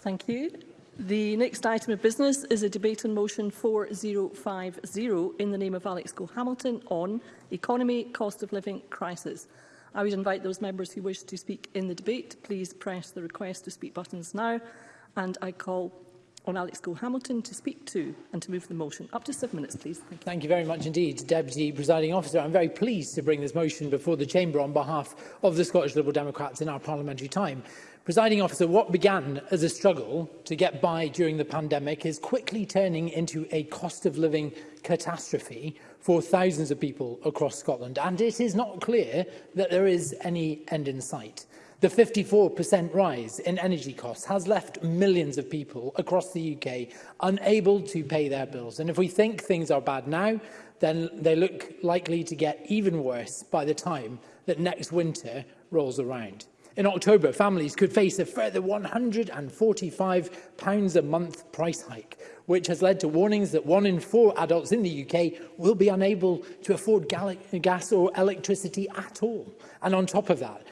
Thank you. The next item of business is a debate on motion 4050 in the name of Alex Go hamilton on economy, cost of living crisis. I would invite those members who wish to speak in the debate, please press the request to speak buttons now and I call on Alex Cole-Hamilton to speak to and to move the motion. Up to seven minutes, please. Thank you, Thank you very much indeed, Deputy Presiding Officer. I'm very pleased to bring this motion before the Chamber on behalf of the Scottish Liberal Democrats in our parliamentary time. Presiding Officer, what began as a struggle to get by during the pandemic is quickly turning into a cost of living catastrophe for thousands of people across Scotland, and it is not clear that there is any end in sight. The 54% rise in energy costs has left millions of people across the UK unable to pay their bills. And if we think things are bad now, then they look likely to get even worse by the time that next winter rolls around. In October, families could face a further £145 a month price hike, which has led to warnings that one in four adults in the UK will be unable to afford gas or electricity at all. And on top of that,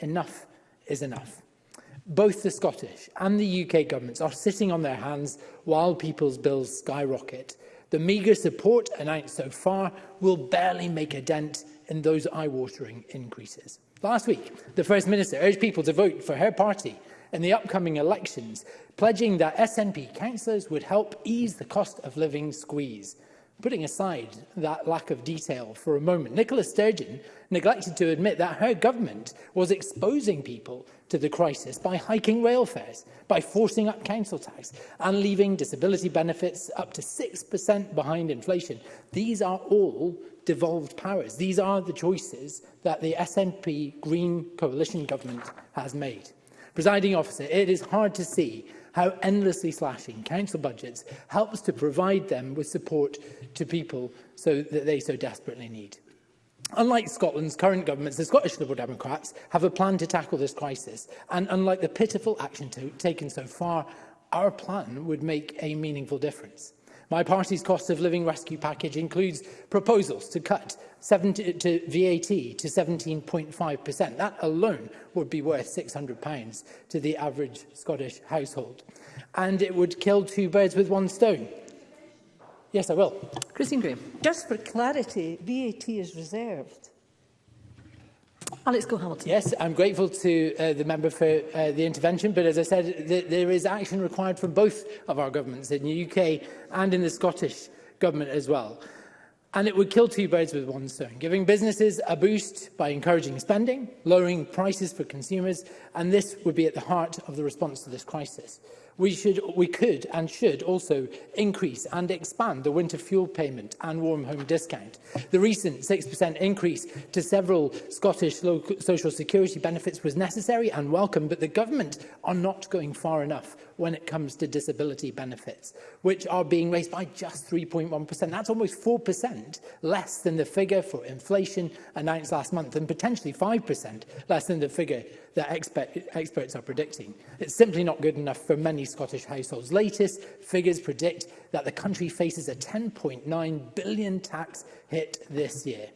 Enough is enough. Both the Scottish and the UK governments are sitting on their hands while people's bills skyrocket. The meagre support announced so far will barely make a dent in those eye-watering increases. Last week, the First Minister urged people to vote for her party in the upcoming elections, pledging that SNP councillors would help ease the cost of living squeeze. Putting aside that lack of detail for a moment, Nicola Sturgeon neglected to admit that her government was exposing people to the crisis by hiking rail fares, by forcing up council tax and leaving disability benefits up to 6% behind inflation. These are all devolved powers. These are the choices that the SNP Green Coalition government has made. Presiding officer, it is hard to see how endlessly slashing council budgets helps to provide them with support to people so that they so desperately need. Unlike Scotland's current governments, the Scottish Liberal Democrats have a plan to tackle this crisis, and unlike the pitiful action taken so far, our plan would make a meaningful difference. My party's cost of living rescue package includes proposals to cut 70, to VAT to 17.5%. That alone would be worth £600 to the average Scottish household. And it would kill two birds with one stone. Yes, I will. Christine Graham. Just for clarity, VAT is reserved. Alex Cole-Hamilton. Yes, I'm grateful to uh, the member for uh, the intervention, but as I said, th there is action required from both of our governments, in the UK and in the Scottish government as well. And it would kill two birds with one stone, giving businesses a boost by encouraging spending, lowering prices for consumers, and this would be at the heart of the response to this crisis. We, should, we could and should also increase and expand the winter fuel payment and warm home discount. The recent 6% increase to several Scottish social security benefits was necessary and welcome, but the government are not going far enough when it comes to disability benefits, which are being raised by just 3.1%. That's almost 4% less than the figure for inflation announced last month and potentially 5% less than the figure that expert, experts are predicting. It's simply not good enough for many Scottish households. Latest figures predict that the country faces a £10.9 billion tax hit this year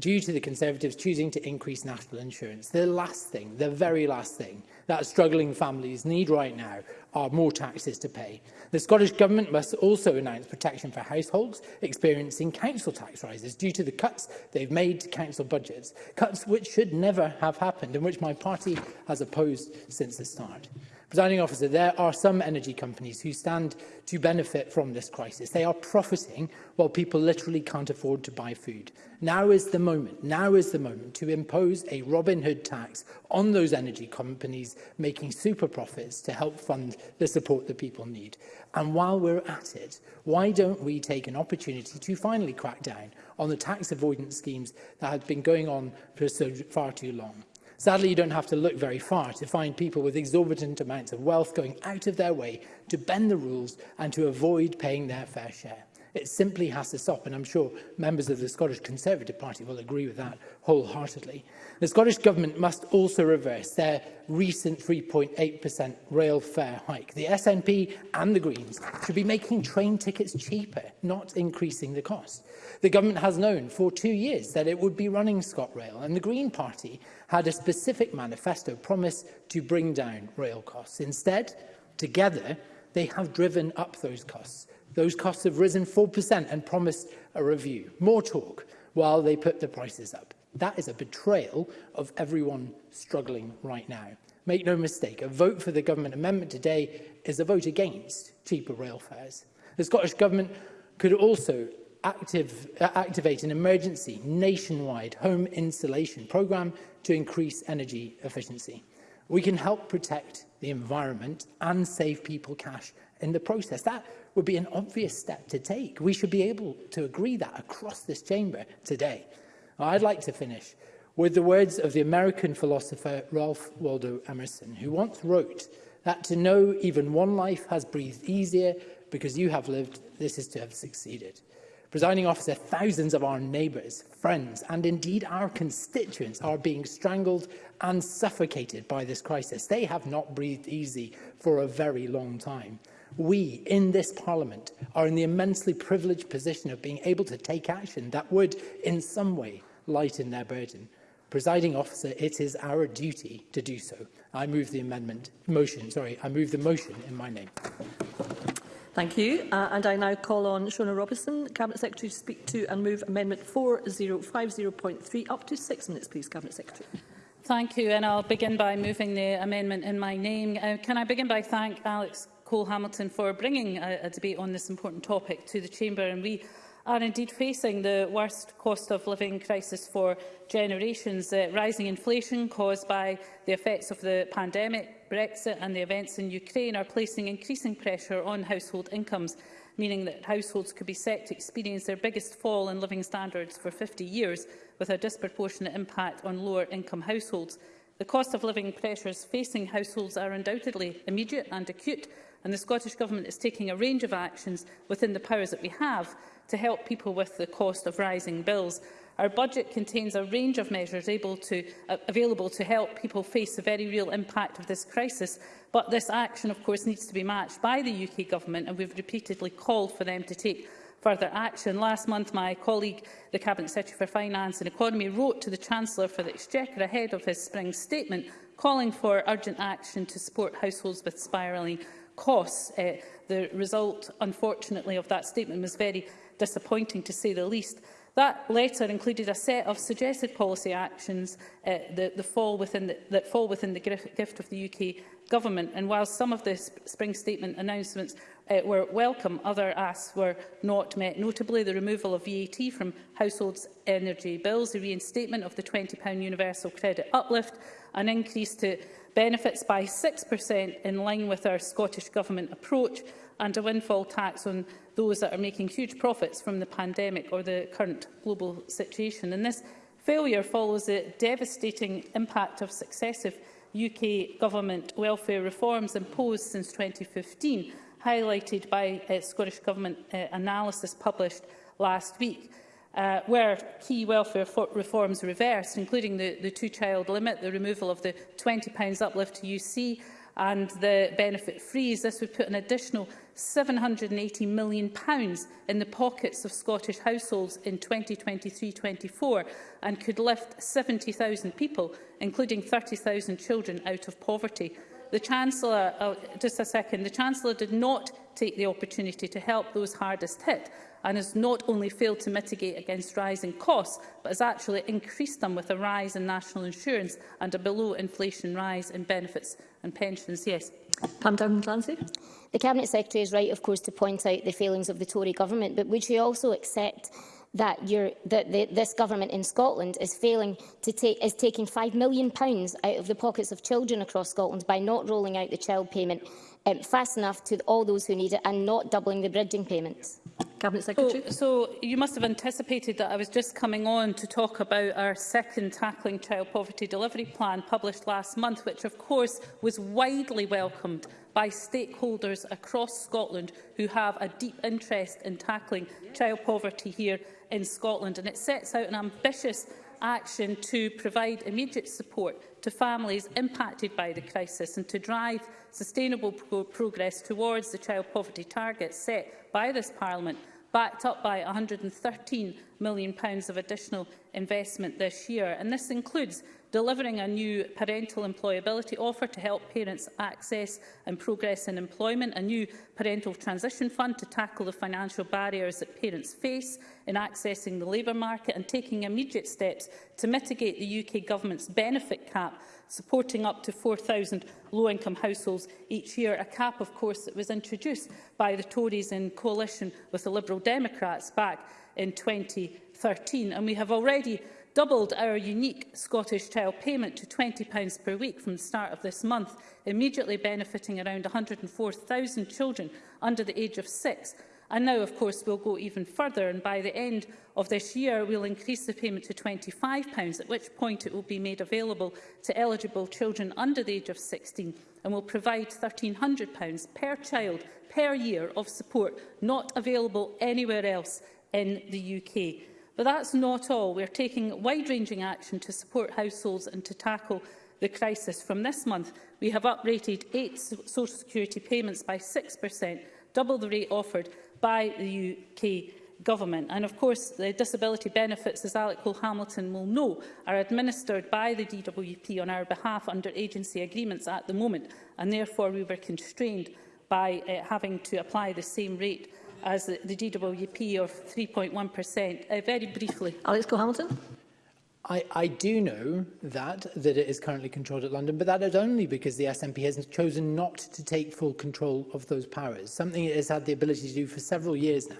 due to the Conservatives choosing to increase national insurance. The last thing, the very last thing that struggling families need right now are more taxes to pay. The Scottish Government must also announce protection for households experiencing council tax rises due to the cuts they've made to council budgets, cuts which should never have happened and which my party has opposed since the start. Presiding officer, there are some energy companies who stand to benefit from this crisis. They are profiting while people literally can't afford to buy food. Now is the moment, now is the moment to impose a Robin Hood tax on those energy companies making super profits to help fund the support that people need. And while we're at it, why don't we take an opportunity to finally crack down on the tax avoidance schemes that have been going on for so far too long? Sadly, you don't have to look very far to find people with exorbitant amounts of wealth going out of their way to bend the rules and to avoid paying their fair share. It simply has to stop, and I'm sure members of the Scottish Conservative Party will agree with that wholeheartedly. The Scottish Government must also reverse their recent 3.8% rail fare hike. The SNP and the Greens should be making train tickets cheaper, not increasing the cost. The government has known for two years that it would be running ScotRail, and the Green Party had a specific manifesto promise to bring down rail costs. Instead, together, they have driven up those costs those costs have risen 4% and promised a review. More talk while they put the prices up. That is a betrayal of everyone struggling right now. Make no mistake, a vote for the government amendment today is a vote against cheaper rail fares. The Scottish Government could also active, uh, activate an emergency nationwide home insulation programme to increase energy efficiency. We can help protect the environment and save people cash in the process. That would be an obvious step to take. We should be able to agree that across this chamber today. I'd like to finish with the words of the American philosopher Ralph Waldo Emerson, who once wrote that to know even one life has breathed easier because you have lived, this is to have succeeded. Presiding officer, thousands of our neighbours, friends and indeed our constituents are being strangled and suffocated by this crisis. They have not breathed easy for a very long time we in this Parliament are in the immensely privileged position of being able to take action that would, in some way, lighten their burden. Presiding officer, it is our duty to do so. I move the amendment motion. Sorry, I move the motion in my name. Thank you. Uh, and I now call on Shona Robinson, Cabinet Secretary, to speak to and move Amendment 4050.3 up to six minutes, please, Cabinet Secretary. Thank you, and I'll begin by moving the amendment in my name. Uh, can I begin by thank Alex Cole Hamilton for bringing a, uh, a debate on this important topic to the Chamber. And we are indeed facing the worst cost of living crisis for generations. Uh, rising inflation caused by the effects of the pandemic, Brexit and the events in Ukraine are placing increasing pressure on household incomes, meaning that households could be set to experience their biggest fall in living standards for 50 years, with a disproportionate impact on lower income households. The cost of living pressures facing households are undoubtedly immediate and acute, and the Scottish Government is taking a range of actions within the powers that we have to help people with the cost of rising bills. Our budget contains a range of measures able to, uh, available to help people face the very real impact of this crisis, but this action, of course, needs to be matched by the UK Government, and we've repeatedly called for them to take further action. Last month, my colleague, the Cabinet Secretary for Finance and Economy, wrote to the Chancellor for the Exchequer ahead of his spring statement, calling for urgent action to support households with spiralling costs. Uh, eh, the result, unfortunately, of that statement was very disappointing, to say the least. That letter included a set of suggested policy actions uh, that, that, fall within the, that fall within the gift of the UK Government. And while some of the spring statement announcements uh, were welcome, other asks were not met, notably the removal of VAT from households' energy bills, the reinstatement of the £20 universal credit uplift, an increase to benefits by 6% in line with our Scottish Government approach, and a windfall tax on those that are making huge profits from the pandemic or the current global situation. And this failure follows the devastating impact of successive UK government welfare reforms imposed since 2015 highlighted by uh, Scottish Government uh, analysis published last week, uh, where key welfare reforms reversed, including the, the two-child limit, the removal of the £20 uplift to UC and the benefit freeze, this would put an additional £780 million in the pockets of Scottish households in 2023-24 and could lift 70,000 people, including 30,000 children, out of poverty. The Chancellor, uh, just a second, the Chancellor did not take the opportunity to help those hardest hit and has not only failed to mitigate against rising costs, but has actually increased them with a rise in national insurance and a below-inflation rise in benefits and pensions. Yes. Pam Duncan-Clancy. The Cabinet Secretary is right, of course, to point out the failings of the Tory government, but would she also accept that, that the, this government in Scotland is failing to take is taking five million pounds out of the pockets of children across Scotland by not rolling out the child payment um, fast enough to all those who need it and not doubling the bridging payments. Cabinet Secretary. So, so you must have anticipated that I was just coming on to talk about our second Tackling Child Poverty Delivery Plan published last month, which of course was widely welcomed by stakeholders across Scotland who have a deep interest in tackling child poverty here in Scotland, and it sets out an ambitious action to provide immediate support to families impacted by the crisis and to drive sustainable pro progress towards the child poverty targets set by this Parliament, backed up by 113 million pounds of additional investment this year, and this includes delivering a new parental employability offer to help parents access and progress in employment, a new parental transition fund to tackle the financial barriers that parents face in accessing the labour market and taking immediate steps to mitigate the UK Government's benefit cap, supporting up to 4,000 low-income households each year, a cap, of course, that was introduced by the Tories in coalition with the Liberal Democrats back in 2013, and we have already doubled our unique Scottish Child payment to £20 per week from the start of this month, immediately benefiting around 104,000 children under the age of six. And now, of course, we'll go even further, and by the end of this year, we'll increase the payment to £25, at which point it will be made available to eligible children under the age of 16, and will provide £1,300 per child per year of support not available anywhere else in the UK. But that's not all. We are taking wide-ranging action to support households and to tackle the crisis. From this month, we have uprated eight social security payments by 6%, double the rate offered by the UK Government. And of course, the disability benefits, as Alec Cole Hamilton will know, are administered by the DWP on our behalf under agency agreements at the moment, and therefore we were constrained by uh, having to apply the same rate as the, the DWP of 3.1%. Uh, very briefly. Alex Cole-Hamilton. I, I do know that, that it is currently controlled at London, but that is only because the SNP has chosen not to take full control of those powers, something it has had the ability to do for several years now.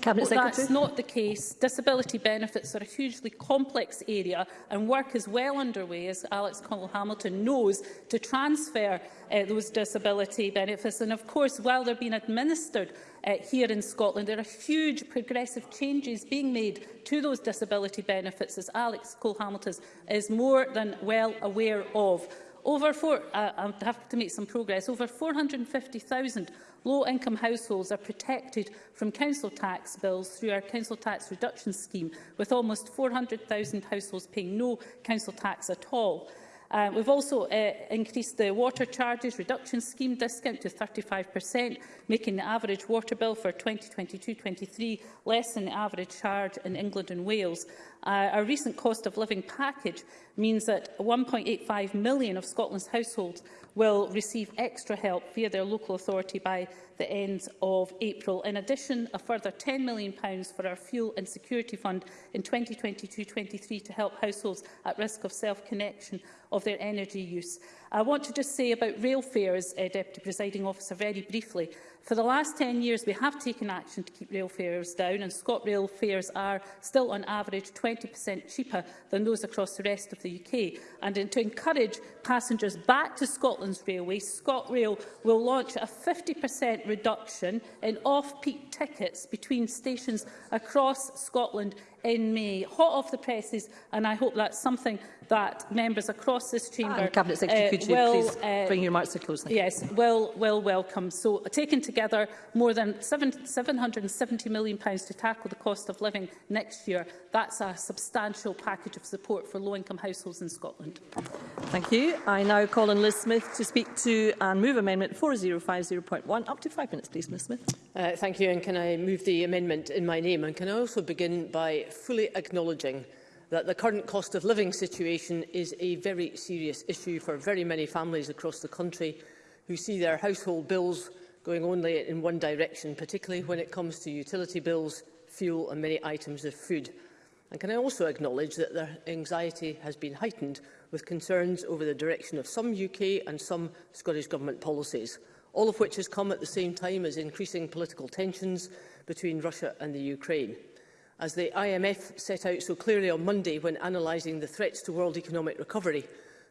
Cabinet well, Secretary. That's not the case. Disability benefits are a hugely complex area and work is well underway, as Alex Connell-Hamilton knows, to transfer uh, those disability benefits. And of course, while they're being administered uh, here in Scotland, there are huge progressive changes being made to those disability benefits, as Alex Cole-Hamilton is more than well aware of. Over four, uh, I have to make some progress. Over 450,000 low-income households are protected from council tax bills through our council tax reduction scheme, with almost 400,000 households paying no council tax at all. Um, we've also uh, increased the water charges reduction scheme discount to 35%, making the average water bill for 2022-23 less than the average charge in England and Wales. Uh, our recent cost of living package means that 1.85 million of Scotland's households will receive extra help via their local authority by the end of April. In addition, a further £10 million for our Fuel and Security Fund in 2022-23 to help households at risk of self-connection of their energy use. I want to just say about rail fares, uh, Deputy Presiding Officer, very briefly. For the last 10 years, we have taken action to keep rail fares down, and ScotRail fares are still on average 20% cheaper than those across the rest of the UK. And in, to encourage passengers back to Scotland's railway, ScotRail will launch a 50% reduction in off-peak tickets between stations across Scotland in May. Hot off the presses, and I hope that's something that members across this ah, chamber and Cabinet Secretary, uh, could you will, please uh, bring your remarks to close? Yes, will, will welcome. So, taken together, more than £770 million pounds to tackle the cost of living next year. That's a substantial package of support for low-income households in Scotland. Thank you. I now call on Liz Smith to speak to and move Amendment 4050.1. Up to five minutes, please, Ms Smith. Uh, thank you, and can I move the amendment in my name? And can I also begin by fully acknowledging that the current cost of living situation is a very serious issue for very many families across the country who see their household bills going only in one direction, particularly when it comes to utility bills, fuel and many items of food. And can I also acknowledge that their anxiety has been heightened with concerns over the direction of some UK and some Scottish Government policies, all of which has come at the same time as increasing political tensions between Russia and the Ukraine. As the IMF set out so clearly on Monday when analysing the threats to world economic recovery,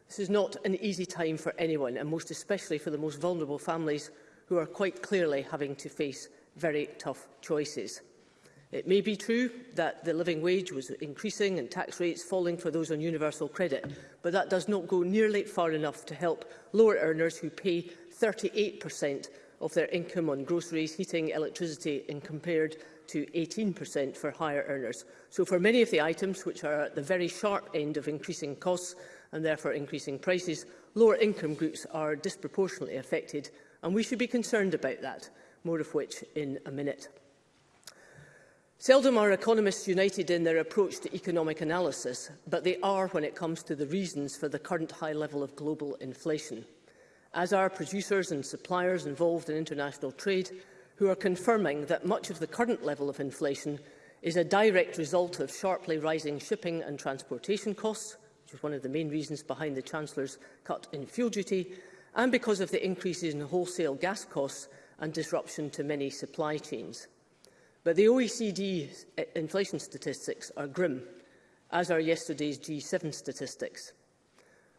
this is not an easy time for anyone, and most especially for the most vulnerable families who are quite clearly having to face very tough choices. It may be true that the living wage was increasing and tax rates falling for those on universal credit, but that does not go nearly far enough to help lower earners who pay 38% of their income on groceries, heating, electricity and compared to 18% for higher earners. So for many of the items which are at the very sharp end of increasing costs and therefore increasing prices, lower income groups are disproportionately affected and we should be concerned about that, more of which in a minute. Seldom are economists united in their approach to economic analysis, but they are when it comes to the reasons for the current high level of global inflation. As are producers and suppliers involved in international trade, who are confirming that much of the current level of inflation is a direct result of sharply rising shipping and transportation costs, which is one of the main reasons behind the Chancellor's cut in fuel duty, and because of the increases in wholesale gas costs and disruption to many supply chains. But the OECD inflation statistics are grim, as are yesterday's G7 statistics.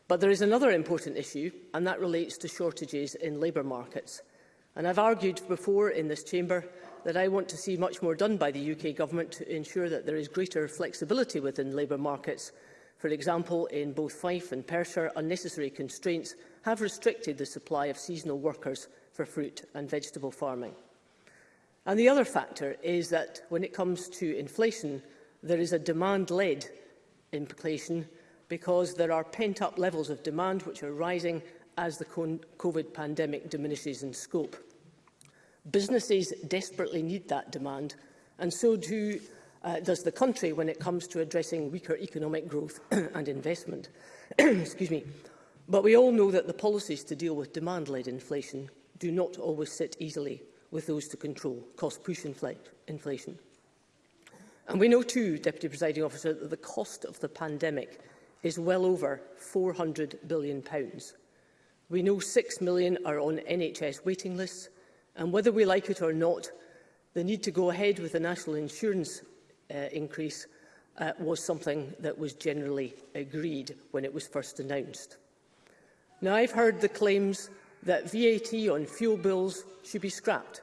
But there is another important issue, and that relates to shortages in labour markets – And I've argued before in this chamber that I want to see much more done by the UK Government to ensure that there is greater flexibility within labour markets. For example, in both Fife and Perthshire, unnecessary constraints have restricted the supply of seasonal workers for fruit and vegetable farming. And the other factor is that when it comes to inflation, there is a demand-led inflation because there are pent-up levels of demand which are rising as the COVID pandemic diminishes in scope. Businesses desperately need that demand, and so do, uh, does the country when it comes to addressing weaker economic growth and investment. Excuse me. But we all know that the policies to deal with demand-led inflation do not always sit easily with those to control cost-push inflation. And we know too, Deputy Presiding Officer, that the cost of the pandemic is well over £400 billion. Pounds. We know 6 million are on NHS waiting lists, and whether we like it or not, the need to go ahead with the national insurance uh, increase uh, was something that was generally agreed when it was first announced. Now, I've heard the claims that VAT on fuel bills should be scrapped,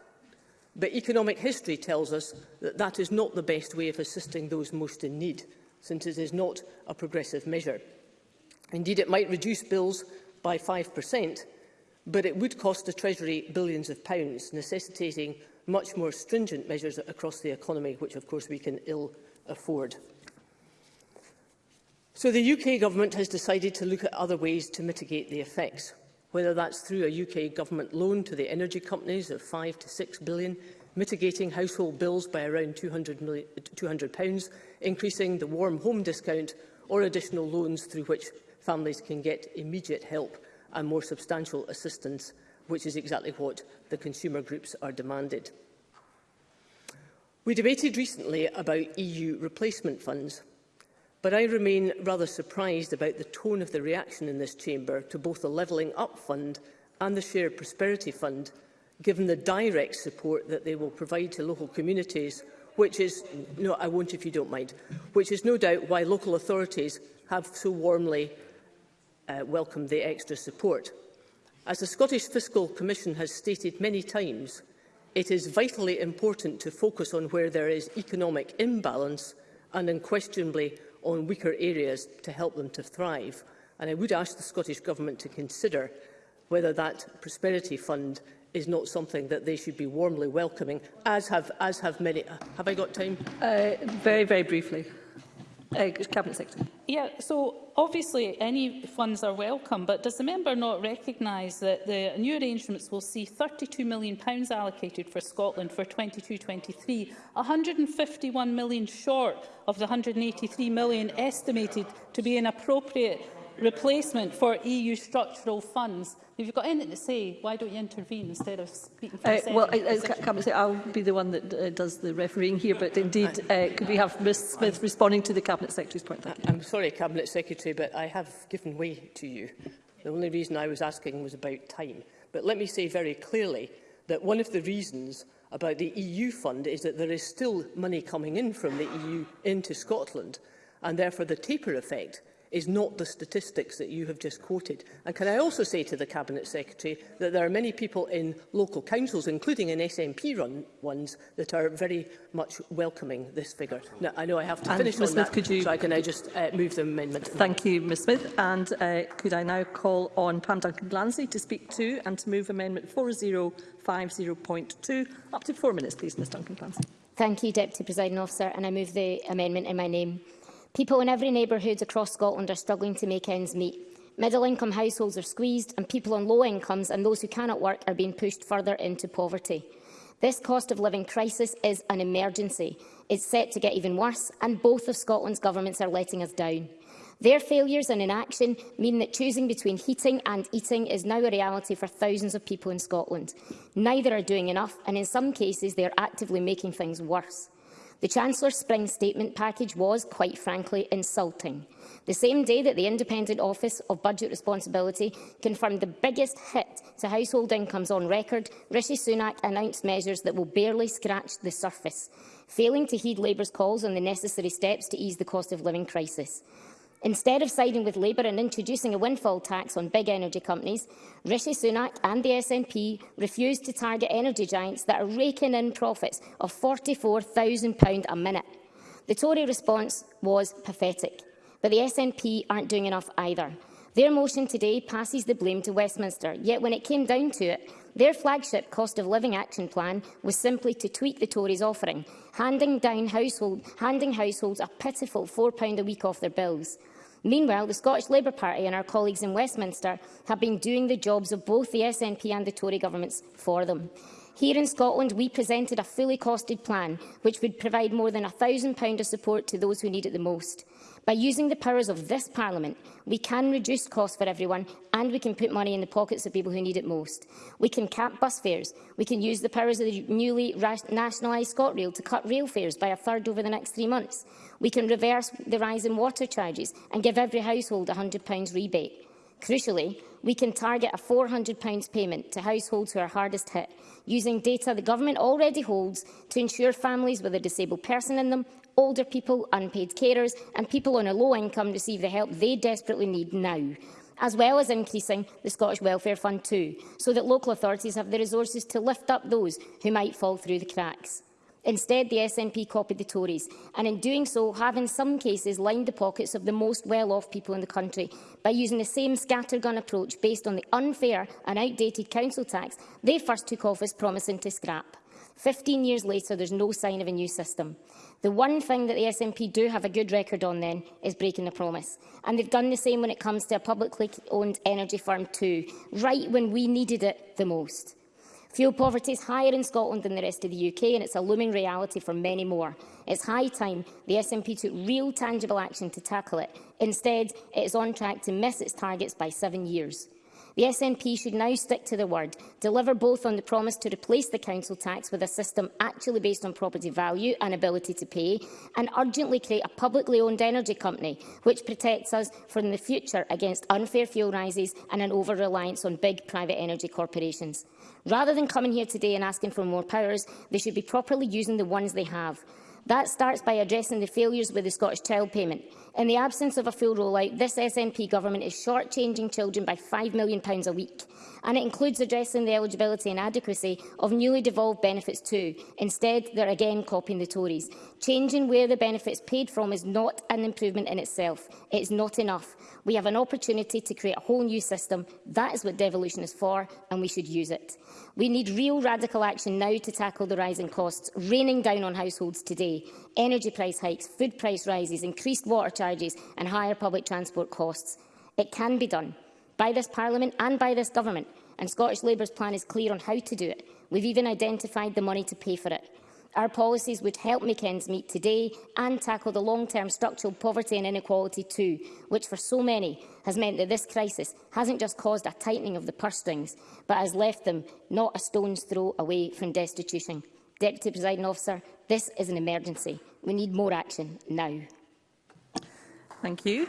but economic history tells us that that is not the best way of assisting those most in need, since it is not a progressive measure. Indeed, it might reduce bills by 5%, but it would cost the Treasury billions of pounds, necessitating much more stringent measures across the economy, which of course we can ill afford. So the UK government has decided to look at other ways to mitigate the effects, whether that's through a UK government loan to the energy companies of 5 to 6 billion, mitigating household bills by around 200, million, pounds, increasing the warm home discount or additional loans through which families can get immediate help and more substantial assistance, which is exactly what the consumer groups are demanded. We debated recently about EU replacement funds, but I remain rather surprised about the tone of the reaction in this chamber to both the Levelling Up Fund and the Shared Prosperity Fund, given the direct support that they will provide to local communities, which is, no, I won't if you don't mind, which is no doubt why local authorities have so warmly uh, welcome the extra support. As the Scottish Fiscal Commission has stated many times, it is vitally important to focus on where there is economic imbalance and unquestionably on weaker areas to help them to thrive. And I would ask the Scottish Government to consider whether that Prosperity Fund is not something that they should be warmly welcoming, as have, as have many... Uh, have I got time? Uh, very, very briefly. Uh, Cabinet Secretary. Yeah, so obviously any funds are welcome, but does the member not recognise that the new arrangements will see £32 million allocated for Scotland for 22-23, £151 million short of the £183 million estimated to be an appropriate replacement for EU structural funds. If you've got anything to say, why don't you intervene instead of speaking for uh, Well, I, I I say I'll be the one that uh, does the refereeing here, but indeed, uh, could we have Ms Smith responding to the Cabinet Secretary's point? Thank you. I'm sorry, Cabinet Secretary, but I have given way to you. The only reason I was asking was about time. But let me say very clearly that one of the reasons about the EU fund is that there is still money coming in from the EU into Scotland, and therefore the taper effect is not the statistics that you have just quoted. And can I also say to the Cabinet Secretary that there are many people in local councils, including in SNP run ones, that are very much welcoming this figure. Now, I know I have to and finish Ms. on Smith, that, could you... so I can I just uh, move the amendment. Thank you, Ms Smith. And uh, could I now call on Pam Duncan-Glancy to speak to and to move Amendment 4050.2. Up to four minutes, please, Ms Duncan-Glancy. Thank you, Deputy Presiding Officer, and I move the amendment in my name. People in every neighbourhood across Scotland are struggling to make ends meet. Middle-income households are squeezed and people on low incomes and those who cannot work are being pushed further into poverty. This cost of living crisis is an emergency. It's set to get even worse and both of Scotland's governments are letting us down. Their failures and inaction mean that choosing between heating and eating is now a reality for thousands of people in Scotland. Neither are doing enough and in some cases they are actively making things worse. The Chancellor's spring statement package was, quite frankly, insulting. The same day that the Independent Office of Budget Responsibility confirmed the biggest hit to household incomes on record, Rishi Sunak announced measures that will barely scratch the surface, failing to heed Labour's calls on the necessary steps to ease the cost of living crisis. Instead of siding with Labour and introducing a windfall tax on big energy companies, Rishi Sunak and the SNP refused to target energy giants that are raking in profits of £44,000 a minute. The Tory response was pathetic, but the SNP aren't doing enough either. Their motion today passes the blame to Westminster, yet when it came down to it, their flagship cost of living action plan was simply to tweak the Tories' offering, handing, down household, handing households a pitiful £4 a week off their bills. Meanwhile, the Scottish Labour Party and our colleagues in Westminster have been doing the jobs of both the SNP and the Tory governments for them. Here in Scotland, we presented a fully costed plan which would provide more than £1,000 of support to those who need it the most. By using the powers of this Parliament, we can reduce costs for everyone and we can put money in the pockets of people who need it most. We can cap bus fares. We can use the powers of the newly nationalised ScotRail to cut rail fares by a third over the next three months. We can reverse the rise in water charges and give every household a £100 rebate. Crucially, we can target a £400 payment to households who are hardest hit, using data the government already holds to ensure families with a disabled person in them older people, unpaid carers and people on a low income receive the help they desperately need now as well as increasing the Scottish Welfare Fund too, so that local authorities have the resources to lift up those who might fall through the cracks. Instead, the SNP copied the Tories, and in doing so have in some cases lined the pockets of the most well-off people in the country by using the same scattergun approach based on the unfair and outdated council tax they first took office promising to scrap. 15 years later, there's no sign of a new system. The one thing that the SNP do have a good record on then is breaking the promise. And they've done the same when it comes to a publicly owned energy firm too, right when we needed it the most. Fuel poverty is higher in Scotland than the rest of the UK and it's a looming reality for many more. It's high time the SNP took real tangible action to tackle it. Instead, it is on track to miss its targets by seven years. The SNP should now stick to the word, deliver both on the promise to replace the council tax with a system actually based on property value and ability to pay, and urgently create a publicly owned energy company which protects us from the future against unfair fuel rises and an over-reliance on big private energy corporations. Rather than coming here today and asking for more powers, they should be properly using the ones they have. That starts by addressing the failures with the Scottish Child Payment. In the absence of a full rollout, this SNP government is shortchanging children by £5 million a week and it includes addressing the eligibility and adequacy of newly devolved benefits too. Instead, they're again copying the Tories. Changing where the benefits paid from is not an improvement in itself. It's not enough. We have an opportunity to create a whole new system. That is what devolution is for, and we should use it. We need real radical action now to tackle the rising costs raining down on households today. Energy price hikes, food price rises, increased water charges and higher public transport costs. It can be done by this Parliament and by this Government, and Scottish Labour's plan is clear on how to do it. We've even identified the money to pay for it. Our policies would help make ends meet today and tackle the long-term structural poverty and inequality too, which for so many has meant that this crisis hasn't just caused a tightening of the purse strings, but has left them not a stone's throw away from destitution. Deputy Presiding Officer, this is an emergency. We need more action now. Thank you.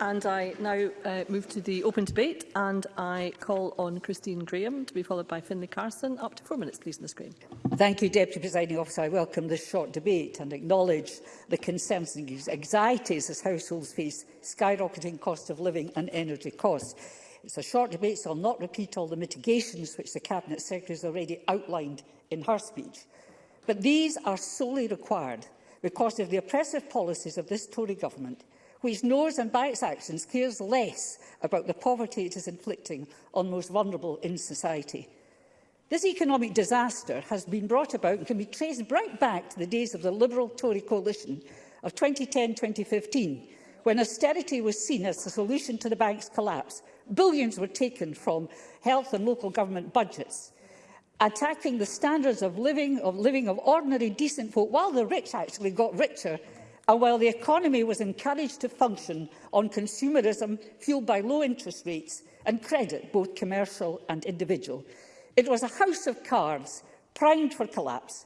And I now uh, move to the open debate and I call on Christine Graham to be followed by Finlay Carson. Up to four minutes, please, the screen. Thank you, Deputy Presiding Officer. I welcome this short debate and acknowledge the concerns and anxieties as households face skyrocketing cost of living and energy costs. It's a short debate, so I'll not repeat all the mitigations which the Cabinet Secretary has already outlined in her speech. But these are solely required because of the oppressive policies of this Tory government – who ignores and, by its actions, cares less about the poverty it is inflicting on the most vulnerable in society. This economic disaster has been brought about and can be traced right back to the days of the Liberal-Tory coalition of 2010-2015, when austerity was seen as the solution to the bank's collapse. Billions were taken from health and local government budgets, attacking the standards of living, of living of ordinary decent folk, while the rich actually got richer And while the economy was encouraged to function on consumerism fueled by low interest rates and credit, both commercial and individual, it was a house of cards primed for collapse.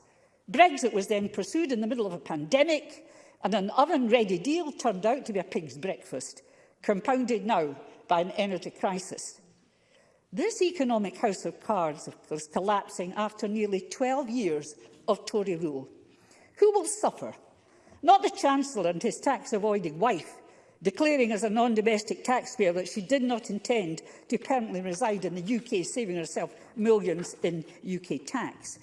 Brexit was then pursued in the middle of a pandemic, and an oven-ready deal turned out to be a pig's breakfast, compounded now by an energy crisis. This economic house of cards was collapsing after nearly 12 years of Tory rule. Who will suffer? Not the Chancellor and his tax-avoiding wife, declaring as a non-domestic taxpayer that she did not intend to permanently reside in the UK, saving herself millions in UK tax,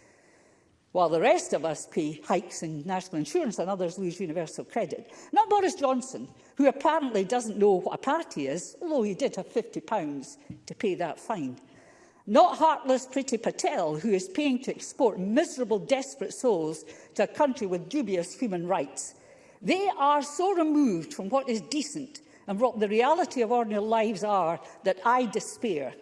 while the rest of us pay hikes in national insurance and others lose universal credit. Not Boris Johnson, who apparently doesn't know what a party is, although he did have £50 to pay that fine. Not heartless Priti Patel, who is paying to export miserable, desperate souls to a country with dubious human rights. They are so removed from what is decent and what the reality of ordinary lives are that I despair.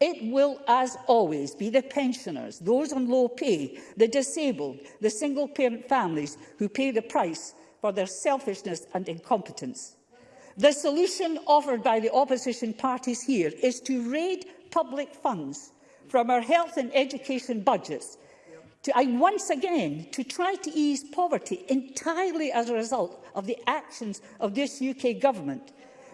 It will, as always, be the pensioners, those on low pay, the disabled, the single-parent families who pay the price for their selfishness and incompetence. The solution offered by the opposition parties here is to raid public funds from our health and education budgets to, I once again to try to ease poverty entirely as a result of the actions of this UK government.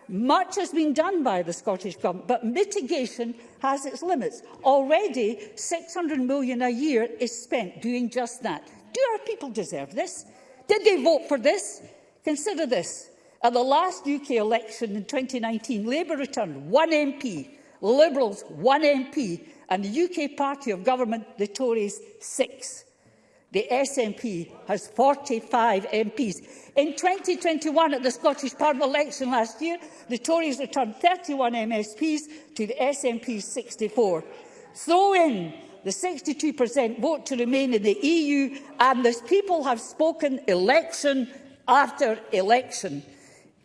Much has been done by the Scottish Government, but mitigation has its limits. Already, 600 million a year is spent doing just that. Do our people deserve this? Did they vote for this? Consider this. At the last UK election in 2019, Labour returned one MP Liberals, one MP, and the UK party of government, the Tories, six. The SNP has 45 MPs. In 2021, at the Scottish Parliament election last year, the Tories returned 31 MSPs to the SNP 64. Throw in the 62% vote to remain in the EU, and the people have spoken election after election.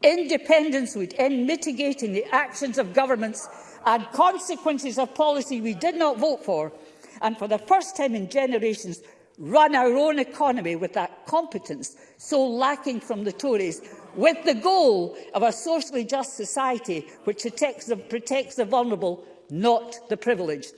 Independence would end mitigating the actions of governments and consequences of policy we did not vote for, and for the first time in generations, run our own economy with that competence so lacking from the Tories, with the goal of a socially just society which protects the, protects the vulnerable, not the privileged.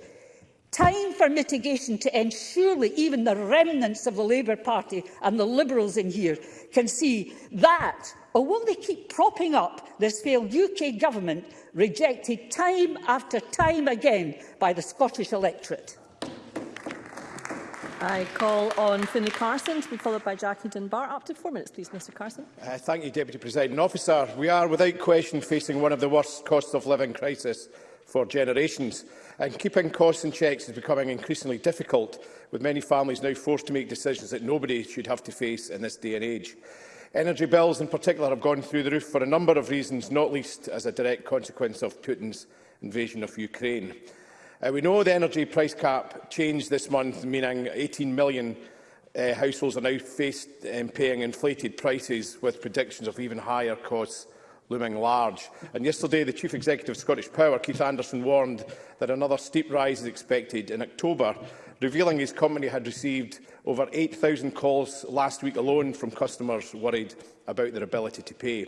Time for mitigation to ensure that even the remnants of the Labour Party and the Liberals in here can see that, or will they keep propping up this failed UK government rejected time after time again by the Scottish electorate? I call on Finlay Carson to be followed by Jackie Dunbar. Up to four minutes, please, Mr Carson. Uh, thank you, Deputy President Officer. We are without question facing one of the worst cost of living crisis for generations. And keeping costs in checks is becoming increasingly difficult, with many families now forced to make decisions that nobody should have to face in this day and age. Energy bills in particular have gone through the roof for a number of reasons, not least as a direct consequence of Putin's invasion of Ukraine. Uh, we know the energy price cap changed this month, meaning 18 million uh, households are now faced um, paying inflated prices with predictions of even higher costs looming large. And yesterday, the Chief Executive of Scottish Power, Keith Anderson, warned that another steep rise is expected in October, revealing his company had received over 8,000 calls last week alone from customers worried about their ability to pay.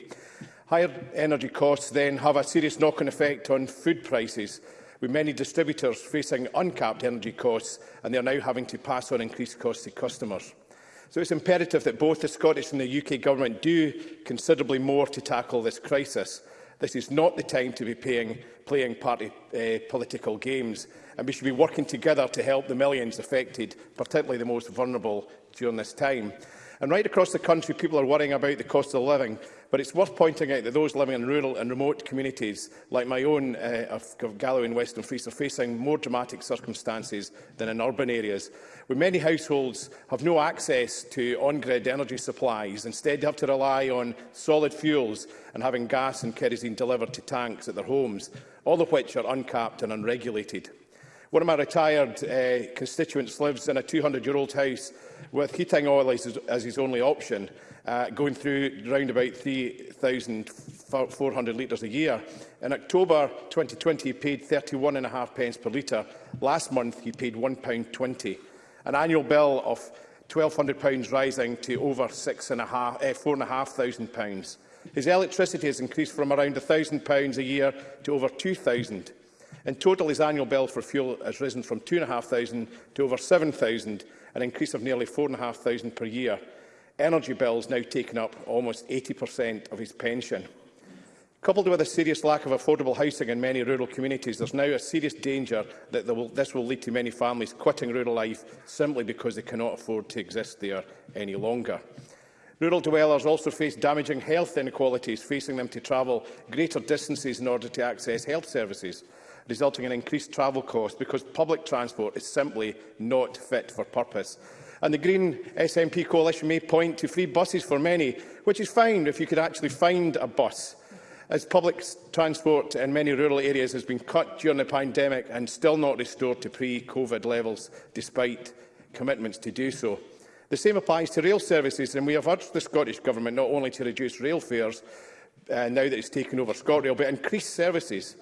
Higher energy costs then have a serious knock-on effect on food prices, with many distributors facing uncapped energy costs and they are now having to pass on increased costs to customers. So it's imperative that both the Scottish and the UK Government do considerably more to tackle this crisis. This is not the time to be paying, playing party uh, political games, and we should be working together to help the millions affected, particularly the most vulnerable, during this time. And right across the country, people are worrying about the cost of living, but it's worth pointing out that those living in rural and remote communities, like my own uh, of Galloway and Western Frees, are facing more dramatic circumstances than in urban areas where many households have no access to on-grid energy supplies, instead have to rely on solid fuels and having gas and kerosene delivered to tanks at their homes, all of which are uncapped and unregulated. One of my retired uh, constituents lives in a 200-year-old house with heating oil as, as his only option, uh, going through around about 3,400 litres a year. In October 2020, he paid 31.5 pence per litre. Last month, he paid £1.20 an annual bill of £1,200 rising to over £4,500. Eh, pounds His electricity has increased from around £1,000 a year to over £2,000. In total, his annual bill for fuel has risen from £2,500 to over £7,000, an increase of nearly £4,500 per year. Energy bills now taking up almost 80% of his pension. Coupled with a serious lack of affordable housing in many rural communities, there's now a serious danger that will, this will lead to many families quitting rural life simply because they cannot afford to exist there any longer. Rural dwellers also face damaging health inequalities, facing them to travel greater distances in order to access health services, resulting in increased travel costs because public transport is simply not fit for purpose. And the Green SNP coalition may point to free buses for many, which is fine if you could actually find a bus As public transport in many rural areas has been cut during the pandemic and still not restored to pre-COVID levels, despite commitments to do so. The same applies to rail services, and we have urged the Scottish Government not only to reduce rail fares uh, now that it's taken over ScotRail, but increase services.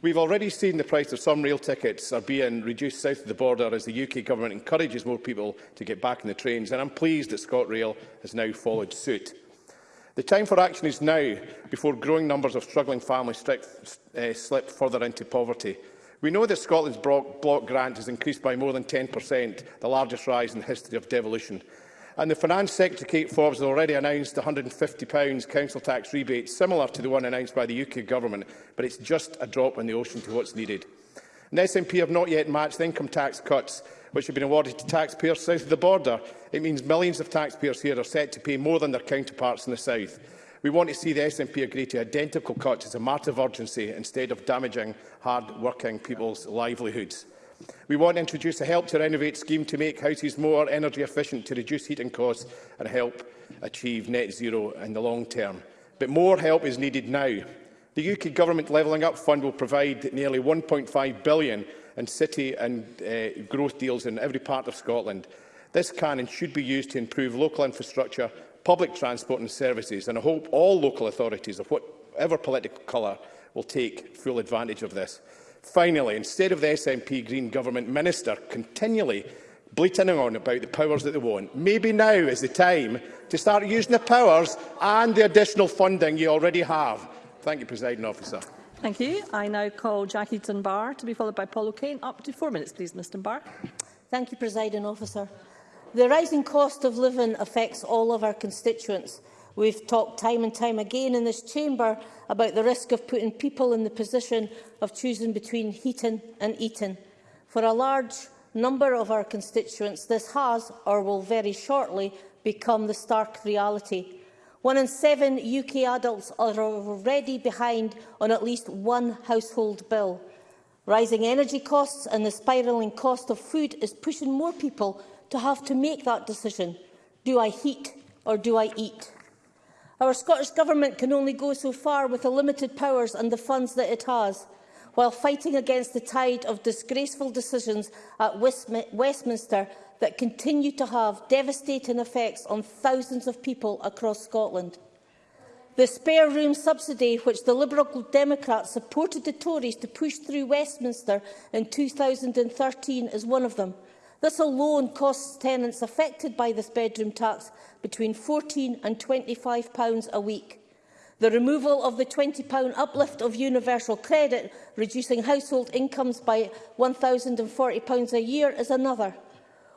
We've already seen the price of some rail tickets are being reduced south of the border as the UK Government encourages more people to get back on the trains, and I'm pleased that ScotRail has now followed suit. The time for action is now, before growing numbers of struggling families strip, uh, eh, slip further into poverty. We know that Scotland's block grant has increased by more than 10%, the largest rise in the history of devolution. And the Finance Secretary, Kate Forbes, has already announced £150 council tax rebate, similar to the one announced by the UK Government, but it's just a drop in the ocean to what's needed. And the SNP have not yet matched the income tax cuts which have been awarded to taxpayers south of the border. It means millions of taxpayers here are set to pay more than their counterparts in the south. We want to see the SNP agree to identical cuts as a matter of urgency instead of damaging hard-working people's livelihoods. We want to introduce a Help to Renovate scheme to make houses more energy efficient to reduce heating costs and help achieve net zero in the long term. But more help is needed now. The UK Government Levelling Up Fund will provide nearly £1.5 billion in city and uh, growth deals in every part of Scotland. This can and should be used to improve local infrastructure, public transport and services, and I hope all local authorities of whatever political colour will take full advantage of this. Finally, instead of the SNP Green Government Minister continually bleating on about the powers that they want. Maybe now is the time to start using the powers and the additional funding you already have Thank you, President Officer. Thank you. I now call Jackie Dunbar to be followed by Paul O'Kane. Up to four minutes, please, Ms Dunbar. Thank you, President Officer. The rising cost of living affects all of our constituents. We've talked time and time again in this chamber about the risk of putting people in the position of choosing between heating and eating. For a large number of our constituents, this has, or will very shortly, become the stark reality. One in seven UK adults are already behind on at least one household bill. Rising energy costs and the spiralling cost of food is pushing more people to have to make that decision. Do I heat or do I eat? Our Scottish Government can only go so far with the limited powers and the funds that it has, while fighting against the tide of disgraceful decisions at Westminster that continue to have devastating effects on thousands of people across Scotland. The spare room subsidy, which the Liberal Democrats supported the Tories to push through Westminster in 2013, is one of them. This alone costs tenants affected by this bedroom tax between £14 and £25 a week. The removal of the £20 uplift of universal credit, reducing household incomes by £1,040 a year, is another.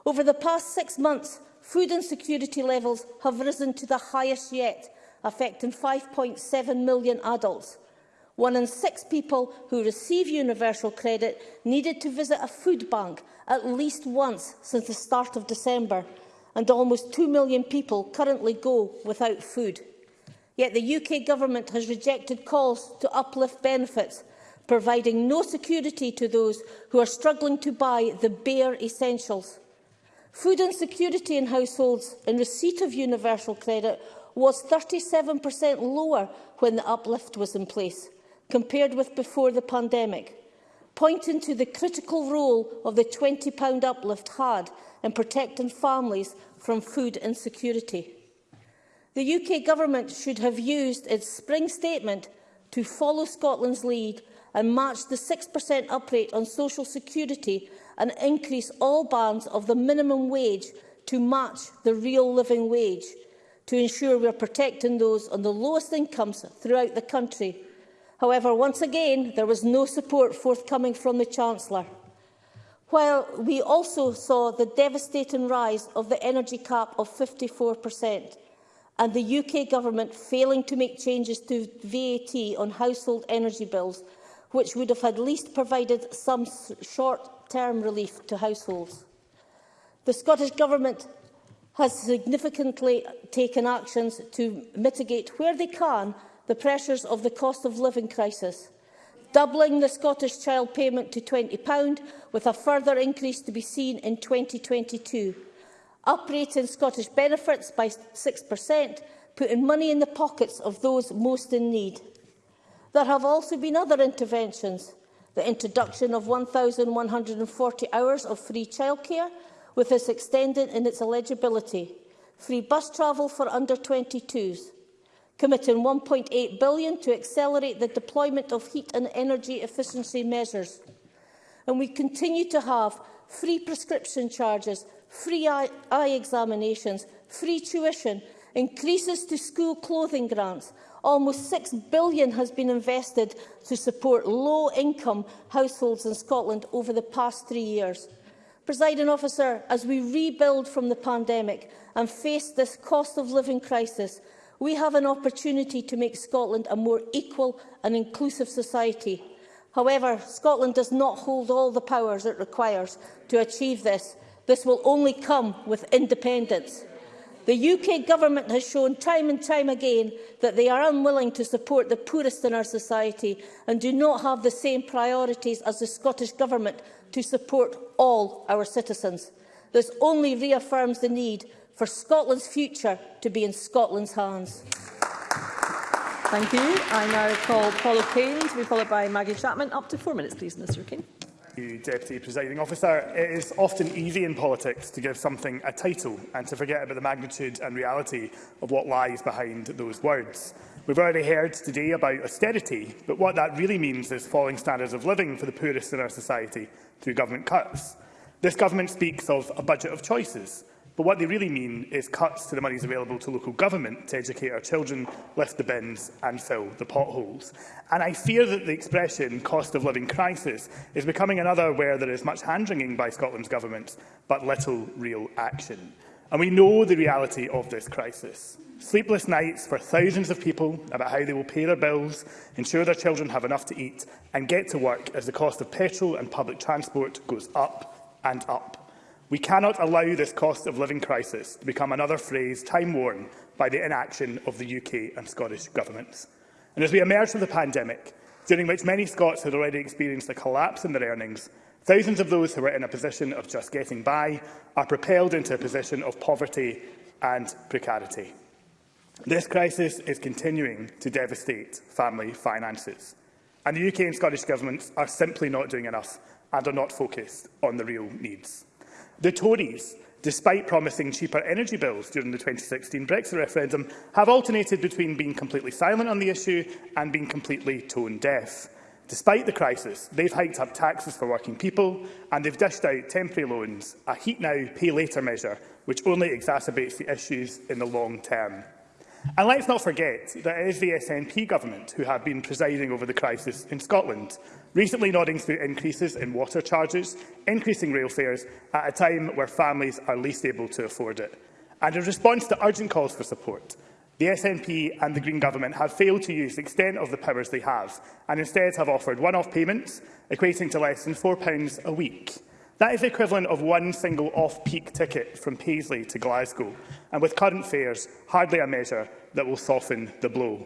Over the past six months, food insecurity levels have risen to the highest yet, affecting 5.7 million adults. One in six people who receive universal credit needed to visit a food bank at least once since the start of December, and almost 2 million people currently go without food. Yet the UK government has rejected calls to uplift benefits, providing no security to those who are struggling to buy the bare essentials. Food insecurity in households in receipt of universal credit was 37% lower when the uplift was in place, compared with before the pandemic, pointing to the critical role of the £20 uplift had in protecting families from food insecurity. The UK Government should have used its spring statement to follow Scotland's lead and match the 6% uprate on social security and increase all bands of the minimum wage to match the real living wage to ensure we are protecting those on the lowest incomes throughout the country. However, once again, there was no support forthcoming from the Chancellor. While we also saw the devastating rise of the energy cap of 54%, and the UK government failing to make changes to VAT on household energy bills, which would have at least provided some short term relief to households. The Scottish Government has significantly taken actions to mitigate, where they can, the pressures of the cost of living crisis, doubling the Scottish child payment to £20, with a further increase to be seen in 2022, uprating Scottish benefits by 6%, putting money in the pockets of those most in need. There have also been other interventions, the introduction of 1,140 hours of free childcare, with this extended in its eligibility, free bus travel for under-22s, committing £1.8 billion to accelerate the deployment of heat and energy efficiency measures. And we continue to have free prescription charges, free eye, eye examinations, free tuition, increases to school clothing grants, Almost £6 billion has been invested to support low-income households in Scotland over the past three years. Presiding officer, as we rebuild from the pandemic and face this cost of living crisis, we have an opportunity to make Scotland a more equal and inclusive society. However, Scotland does not hold all the powers it requires to achieve this. This will only come with independence. The UK government has shown time and time again that they are unwilling to support the poorest in our society and do not have the same priorities as the Scottish government to support all our citizens. This only reaffirms the need for Scotland's future to be in Scotland's hands. Thank you. I now call Paula Payne to be followed by Maggie Chapman. Up to four minutes, please, Mr King you, Deputy Presiding Officer. It is often easy in politics to give something a title and to forget about the magnitude and reality of what lies behind those words. We've already heard today about austerity, but what that really means is falling standards of living for the poorest in our society through government cuts. This government speaks of a budget of choices, But what they really mean is cuts to the monies available to local government to educate our children, lift the bins and fill the potholes. And I fear that the expression cost of living crisis is becoming another where there is much hand-wringing by Scotland's government, but little real action. And we know the reality of this crisis. Sleepless nights for thousands of people about how they will pay their bills, ensure their children have enough to eat and get to work as the cost of petrol and public transport goes up and up. We cannot allow this cost of living crisis to become another phrase time-worn by the inaction of the UK and Scottish governments. And as we emerge from the pandemic, during which many Scots had already experienced a collapse in their earnings, thousands of those who were in a position of just getting by are propelled into a position of poverty and precarity. This crisis is continuing to devastate family finances, and the UK and Scottish governments are simply not doing enough and are not focused on the real needs. The Tories, despite promising cheaper energy bills during the 2016 Brexit referendum, have alternated between being completely silent on the issue and being completely tone-deaf. Despite the crisis, they've hiked up taxes for working people and they've dished out temporary loans, a heat now, pay later measure, which only exacerbates the issues in the long term. And let's not forget that it is the SNP government who have been presiding over the crisis in Scotland, recently nodding through increases in water charges, increasing rail fares at a time where families are least able to afford it. And in response to urgent calls for support, the SNP and the Green Government have failed to use the extent of the powers they have and instead have offered one-off payments equating to less than £4 a week. That is the equivalent of one single off-peak ticket from Paisley to Glasgow, and with current fares, hardly a measure that will soften the blow.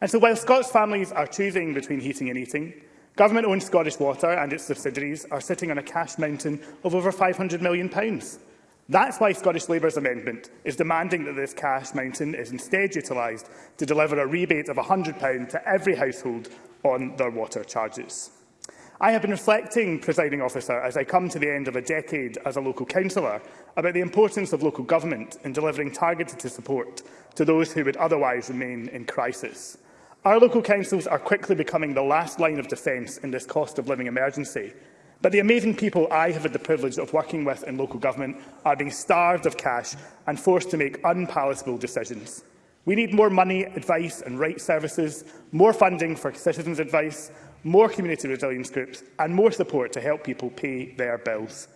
And so while Scots families are choosing between heating and eating, Government-owned Scottish Water and its subsidiaries are sitting on a cash mountain of over £500 million. That's why Scottish Labour's amendment is demanding that this cash mountain is instead utilised to deliver a rebate of £100 to every household on their water charges. I have been reflecting, presiding officer, as I come to the end of a decade as a local councillor about the importance of local government in delivering targeted support to those who would otherwise remain in crisis. Our local councils are quickly becoming the last line of defence in this cost of living emergency. But the amazing people I have had the privilege of working with in local government are being starved of cash and forced to make unpalatable decisions. We need more money, advice and right services, more funding for citizens' advice, more community resilience groups and more support to help people pay their bills.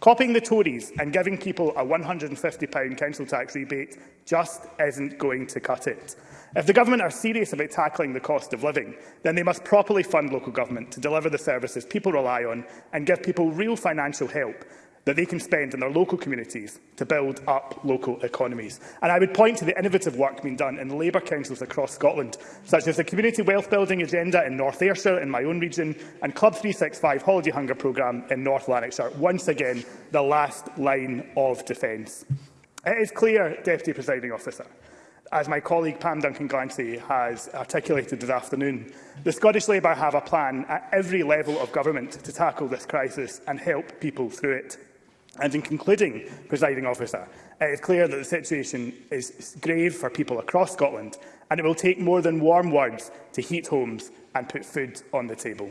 Copying the Tories and giving people a £150 council tax rebate just isn't going to cut it. If the government are serious about tackling the cost of living, then they must properly fund local government to deliver the services people rely on and give people real financial help that they can spend in their local communities to build up local economies. And I would point to the innovative work being done in Labour councils across Scotland, such as the Community Wealth Building Agenda in North Ayrshire in my own region and Club 365 Holiday Hunger Programme in North Lanarkshire, once again the last line of defence. It is clear, Deputy Presiding Officer, as my colleague Pam Duncan-Glancy has articulated this afternoon, the Scottish Labour have a plan at every level of government to tackle this crisis and help people through it. And in concluding, presiding officer, it is clear that the situation is grave for people across Scotland, and it will take more than warm words to heat homes and put food on the table.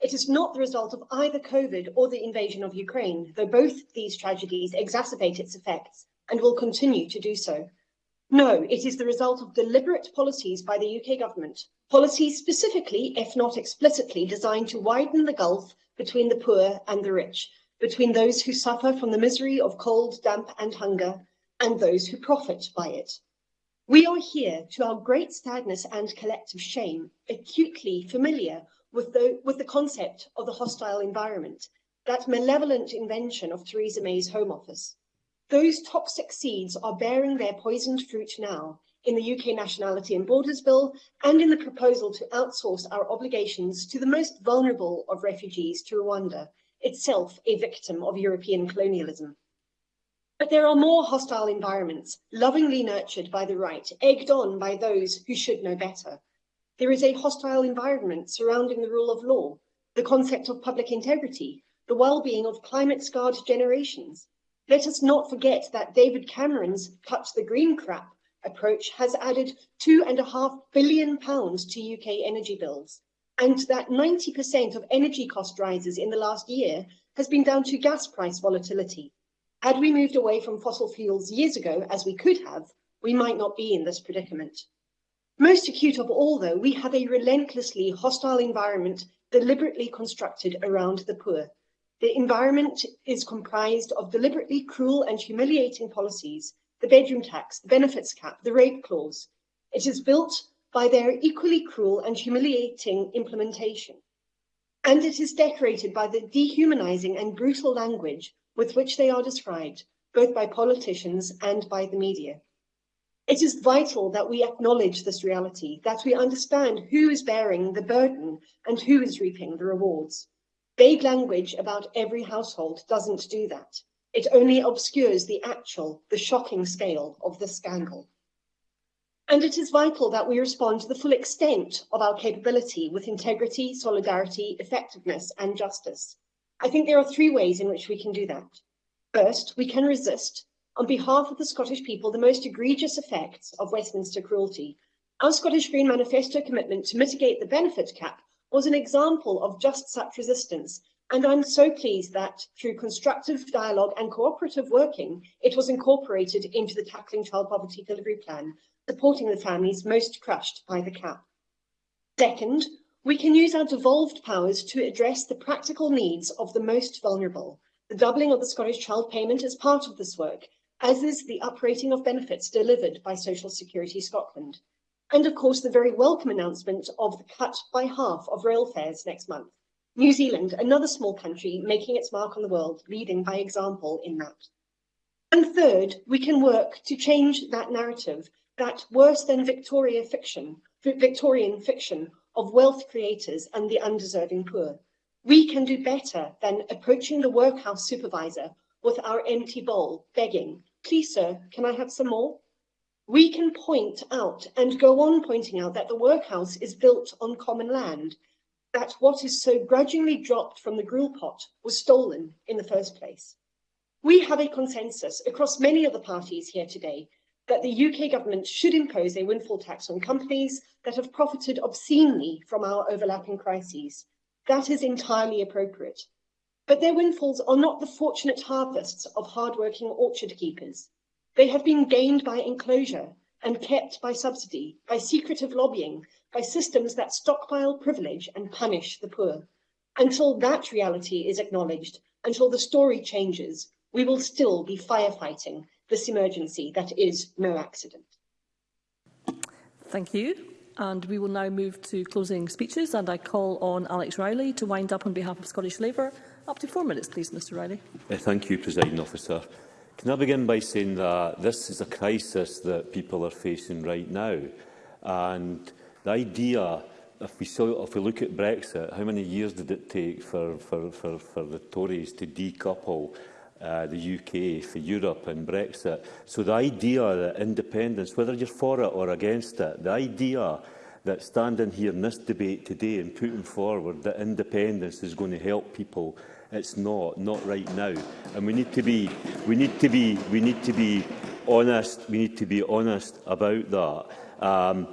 It is not the result of either COVID or the invasion of Ukraine, though both these tragedies exacerbate its effects and will continue to do so. No, it is the result of deliberate policies by the UK government, policies specifically, if not explicitly, designed to widen the gulf between the poor and the rich, between those who suffer from the misery of cold, damp and hunger, and those who profit by it. We are here, to our great sadness and collective shame, acutely familiar with the, with the concept of the hostile environment, that malevolent invention of Theresa May's Home Office. Those toxic seeds are bearing their poisoned fruit now in the UK Nationality and Borders Bill and in the proposal to outsource our obligations to the most vulnerable of refugees to Rwanda, itself a victim of European colonialism. But there are more hostile environments, lovingly nurtured by the right, egged on by those who should know better. There is a hostile environment surrounding the rule of law, the concept of public integrity, the well-being of climate-scarred generations. Let us not forget that David Cameron's cut the green crap approach has added two and a half billion pounds to UK energy bills, and that 90% of energy cost rises in the last year has been down to gas price volatility. Had we moved away from fossil fuels years ago, as we could have, we might not be in this predicament. Most acute of all, though, we have a relentlessly hostile environment deliberately constructed around the poor. The environment is comprised of deliberately cruel and humiliating policies, the bedroom tax, the benefits cap, the rape clause. It is built by their equally cruel and humiliating implementation. And it is decorated by the dehumanizing and brutal language with which they are described, both by politicians and by the media. It is vital that we acknowledge this reality, that we understand who is bearing the burden and who is reaping the rewards. Vague language about every household doesn't do that. It only obscures the actual, the shocking scale of the scandal. And it is vital that we respond to the full extent of our capability with integrity, solidarity, effectiveness and justice. I think there are three ways in which we can do that. First, we can resist on behalf of the Scottish people the most egregious effects of Westminster cruelty. Our Scottish Green Manifesto commitment to mitigate the benefit cap was an example of just such resistance, and I'm so pleased that through constructive dialogue and cooperative working, it was incorporated into the Tackling Child Poverty Delivery Plan, supporting the families most crushed by the cap. Second, we can use our devolved powers to address the practical needs of the most vulnerable. The doubling of the Scottish Child Payment is part of this work, as is the uprating of benefits delivered by Social Security Scotland, and of course the very welcome announcement of the cut by half of rail fares next month. New Zealand, another small country, making its mark on the world, leading by example in that. And third, we can work to change that narrative, that worse than Victoria fiction, Victorian fiction of wealth creators and the undeserving poor. We can do better than approaching the workhouse supervisor with our empty bowl, begging, Please, sir, can I have some more? We can point out and go on pointing out that the workhouse is built on common land, that what is so grudgingly dropped from the grill pot was stolen in the first place. We have a consensus across many of the parties here today that the UK government should impose a windfall tax on companies that have profited obscenely from our overlapping crises. That is entirely appropriate. But their windfalls are not the fortunate harvests of hard-working orchard keepers. They have been gained by enclosure and kept by subsidy, by secretive lobbying, by systems that stockpile privilege and punish the poor. Until that reality is acknowledged, until the story changes, we will still be firefighting this emergency that is no accident. Thank you. And we will now move to closing speeches and I call on Alex Rowley to wind up on behalf of Scottish Labour Up to four minutes, please, Mr Riley. Yeah, thank you, President Officer. Can I begin by saying that this is a crisis that people are facing right now. And the idea, if we, saw, if we look at Brexit, how many years did it take for, for, for, for the Tories to decouple uh, the UK for Europe and Brexit? So the idea that independence, whether you're for it or against it, the idea that standing here in this debate today and putting forward that independence is going to help people It's not, not right now. And we need to be, we need to be, we need to be honest. We need to be honest about that. Um,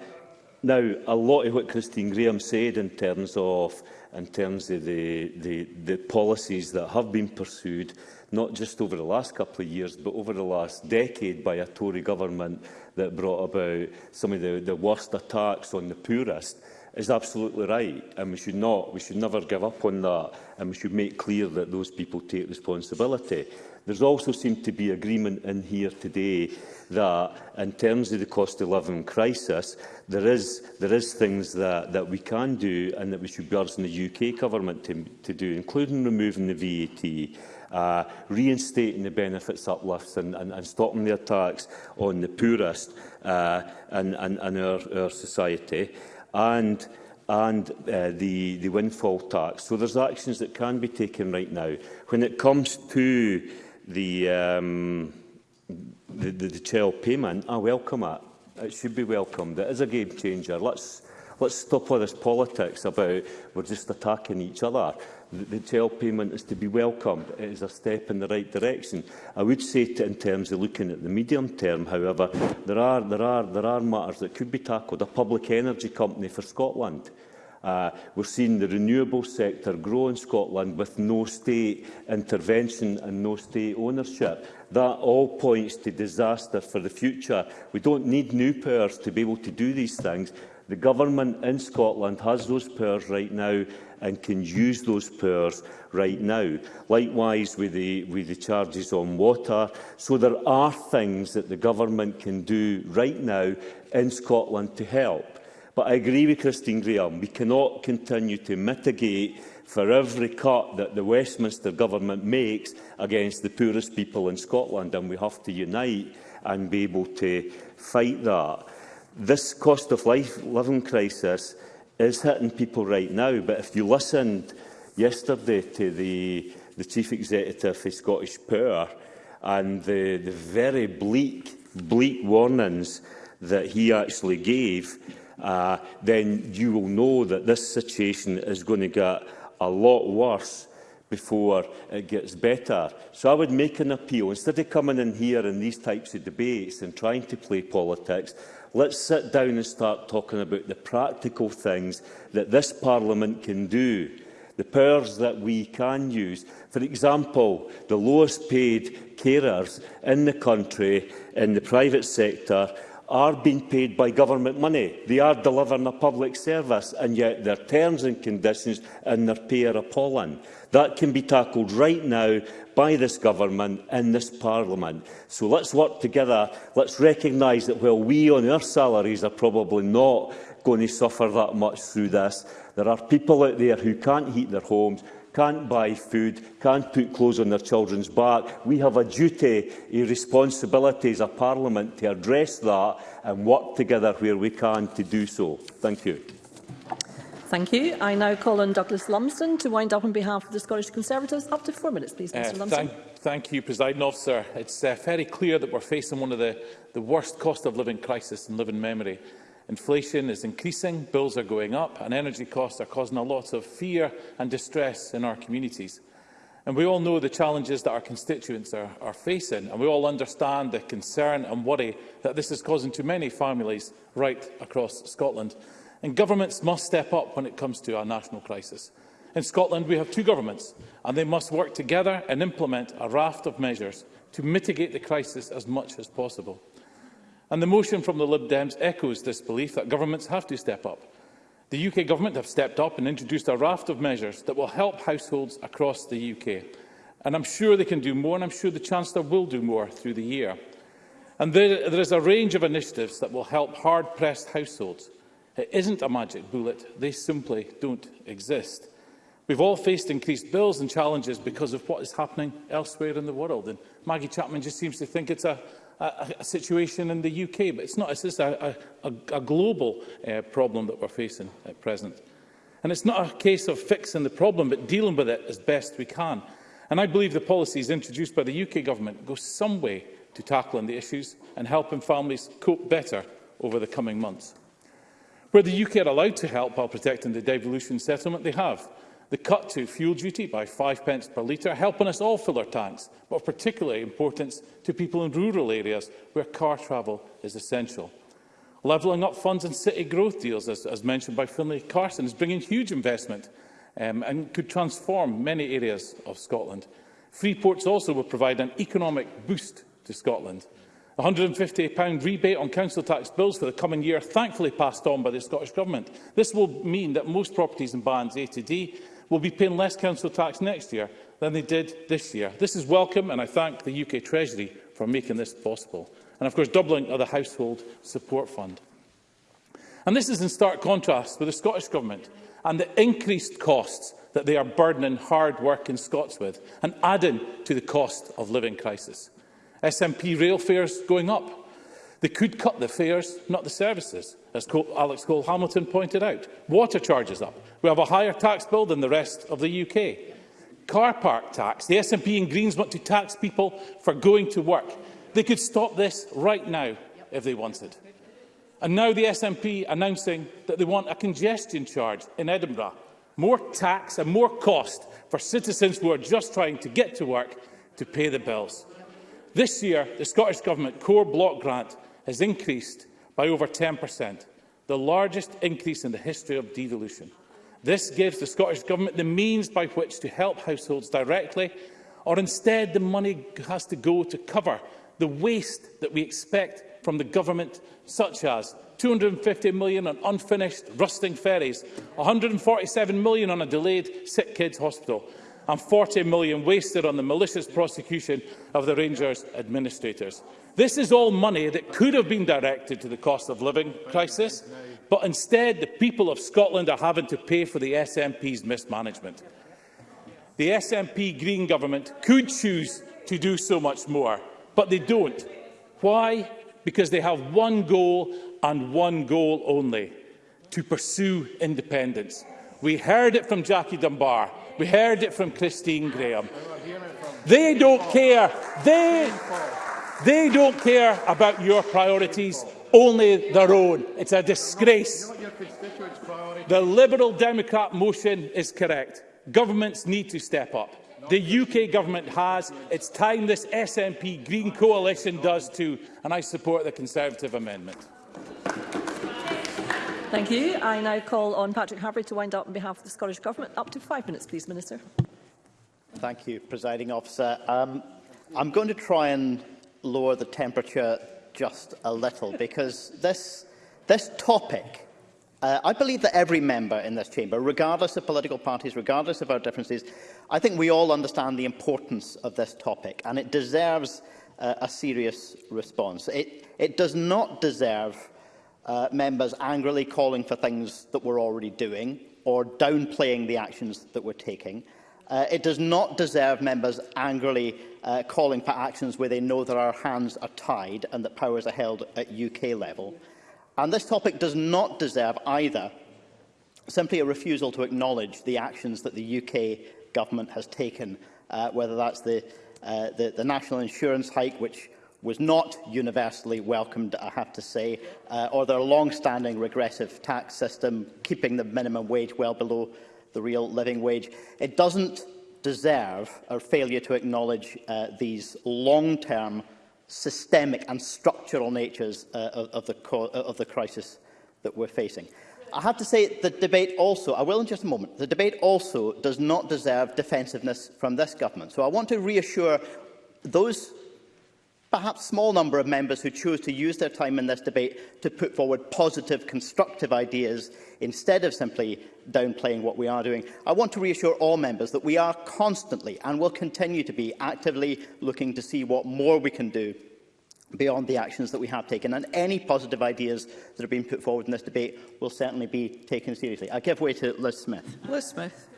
now, a lot of what Christine Graham said in terms of in terms of the, the, the policies that have been pursued, not just over the last couple of years, but over the last decade by a Tory government that brought about some of the, the worst attacks on the poorest is absolutely right and we should not we should never give up on that and we should make clear that those people take responsibility there's also seemed to be agreement in here today that in terms of the cost of living crisis there is there is things that that we can do and that we should be urging the UK government to to do including removing the VAT uh, reinstating the benefits uplifts and, and, and stopping the attacks on the poorest uh, and, and, and our, our society and and uh, the, the windfall tax. So there's actions that can be taken right now. When it comes to the, um, the, the, the child payment, I welcome it It should be welcomed. It is a game changer. Let's, let's stop all this politics about we're just attacking each other the TEL payment is to be welcomed. It is a step in the right direction. I would say to, in terms of looking at the medium term, however, there are, there are, there are matters that could be tackled. A public energy company for Scotland. Uh, we're seeing the renewable sector grow in Scotland with no state intervention and no state ownership. That all points to disaster for the future. We don't need new powers to be able to do these things. The government in Scotland has those powers right now and can use those powers right now. Likewise with the, with the charges on water. So there are things that the government can do right now in Scotland to help. But I agree with Christine Graham, we cannot continue to mitigate for every cut that the Westminster government makes against the poorest people in Scotland, and we have to unite and be able to fight that. This cost of life living crisis is hitting people right now, but if you listened yesterday to the, the chief executive of Scottish Power and the, the very bleak, bleak warnings that he actually gave, uh, then you will know that this situation is going to get a lot worse before it gets better. So I would make an appeal, instead of coming in here in these types of debates and trying to play politics, Let's sit down and start talking about the practical things that this Parliament can do, the powers that we can use. For example, the lowest paid carers in the country, in the private sector, are being paid by government money. They are delivering a public service, and yet their terms and conditions and their pay are appalling. That can be tackled right now by this government and this parliament. So let's work together. Let's recognise that while we on our salaries are probably not going to suffer that much through this, there are people out there who can't heat their homes, can't buy food, can't put clothes on their children's back. We have a duty, a responsibility as a parliament to address that and work together where we can to do so. Thank you. Thank you. I now call on Douglas Lumsden to wind up on behalf of the Scottish Conservatives. Up to four minutes, please, Mr uh, Lumsden. Thank, thank you, President Officer. It's uh, very clear that we're facing one of the, the worst cost of living crisis in living memory. Inflation is increasing, bills are going up, and energy costs are causing a lot of fear and distress in our communities. And we all know the challenges that our constituents are, are facing, and we all understand the concern and worry that this is causing to many families right across Scotland. And governments must step up when it comes to our national crisis. In Scotland, we have two governments, and they must work together and implement a raft of measures to mitigate the crisis as much as possible. And the motion from the Lib Dems echoes this belief that governments have to step up. The UK government have stepped up and introduced a raft of measures that will help households across the UK. And I'm sure they can do more, and I'm sure the Chancellor will do more through the year. And there, there is a range of initiatives that will help hard-pressed households. It isn't a magic bullet. They simply don't exist. We've all faced increased bills and challenges because of what is happening elsewhere in the world. And Maggie Chapman just seems to think it's a a, a situation in the UK, but it's not. It's just a, a, a global uh, problem that we're facing at present. And it's not a case of fixing the problem, but dealing with it as best we can. And I believe the policies introduced by the UK government go some way to tackling the issues and helping families cope better over the coming months. Where the UK are allowed to help while protecting the devolution settlement, they have. The cut to fuel duty by 5 pence per litre, helping us all fill our tanks, but of particular importance to people in rural areas where car travel is essential. Levelling up funds and city growth deals, as, as mentioned by Finlay Carson, is bringing huge investment um, and could transform many areas of Scotland. Free ports also will provide an economic boost to Scotland. A £150 rebate on council tax bills for the coming year, thankfully passed on by the Scottish Government. This will mean that most properties in bands A to D will be paying less council tax next year than they did this year. This is welcome and I thank the UK Treasury for making this possible. And of course doubling of the Household Support Fund. And this is in stark contrast with the Scottish Government and the increased costs that they are burdening hard-working Scots with and adding to the cost of living crisis. SNP rail fares going up. They could cut the fares, not the services as Alex Cole-Hamilton pointed out. Water charges up. We have a higher tax bill than the rest of the UK. Car park tax. The SNP and Greens want to tax people for going to work. They could stop this right now if they wanted. And now the SNP announcing that they want a congestion charge in Edinburgh. More tax and more cost for citizens who are just trying to get to work to pay the bills. This year, the Scottish Government core block grant has increased by over 10%, the largest increase in the history of devolution. This gives the Scottish Government the means by which to help households directly, or instead the money has to go to cover the waste that we expect from the Government, such as 250 million on unfinished rusting ferries, 147 million on a delayed sick kids hospital, and 40 million wasted on the malicious prosecution of the Rangers administrators. This is all money that could have been directed to the cost of living crisis, but instead the people of Scotland are having to pay for the SNP's mismanagement. The SNP Green government could choose to do so much more, but they don't. Why? Because they have one goal and one goal only, to pursue independence. We heard it from Jackie Dunbar. We heard it from Christine Graham. They don't care. They They don't care about your priorities, only their own. It's a disgrace. The Liberal Democrat motion is correct. Governments need to step up. The UK government has. It's time this SNP Green coalition does too. And I support the Conservative amendment. Thank you. I now call on Patrick Haverty to wind up on behalf of the Scottish Government. Up to five minutes, please, Minister. Thank you, Presiding Officer. Um, I'm going to try and lower the temperature just a little, because this, this topic, uh, I believe that every member in this chamber, regardless of political parties, regardless of our differences, I think we all understand the importance of this topic, and it deserves uh, a serious response. It, it does not deserve uh, members angrily calling for things that we're already doing or downplaying the actions that we're taking. Uh, it does not deserve members angrily uh, calling for actions where they know that our hands are tied and that powers are held at UK level. And this topic does not deserve either simply a refusal to acknowledge the actions that the UK government has taken, uh, whether that's the, uh, the, the national insurance hike, which was not universally welcomed, I have to say, uh, or their long-standing regressive tax system, keeping the minimum wage well below the real living wage. It doesn't deserve our failure to acknowledge uh, these long-term systemic and structural natures uh, of, the uh, of the crisis that we're facing. I have to say the debate also, I will in just a moment, the debate also does not deserve defensiveness from this government. So I want to reassure those perhaps small number of members who chose to use their time in this debate to put forward positive, constructive ideas instead of simply downplaying what we are doing. I want to reassure all members that we are constantly and will continue to be actively looking to see what more we can do beyond the actions that we have taken and any positive ideas that have been put forward in this debate will certainly be taken seriously. I give way to Liz Smith. Liz Smith.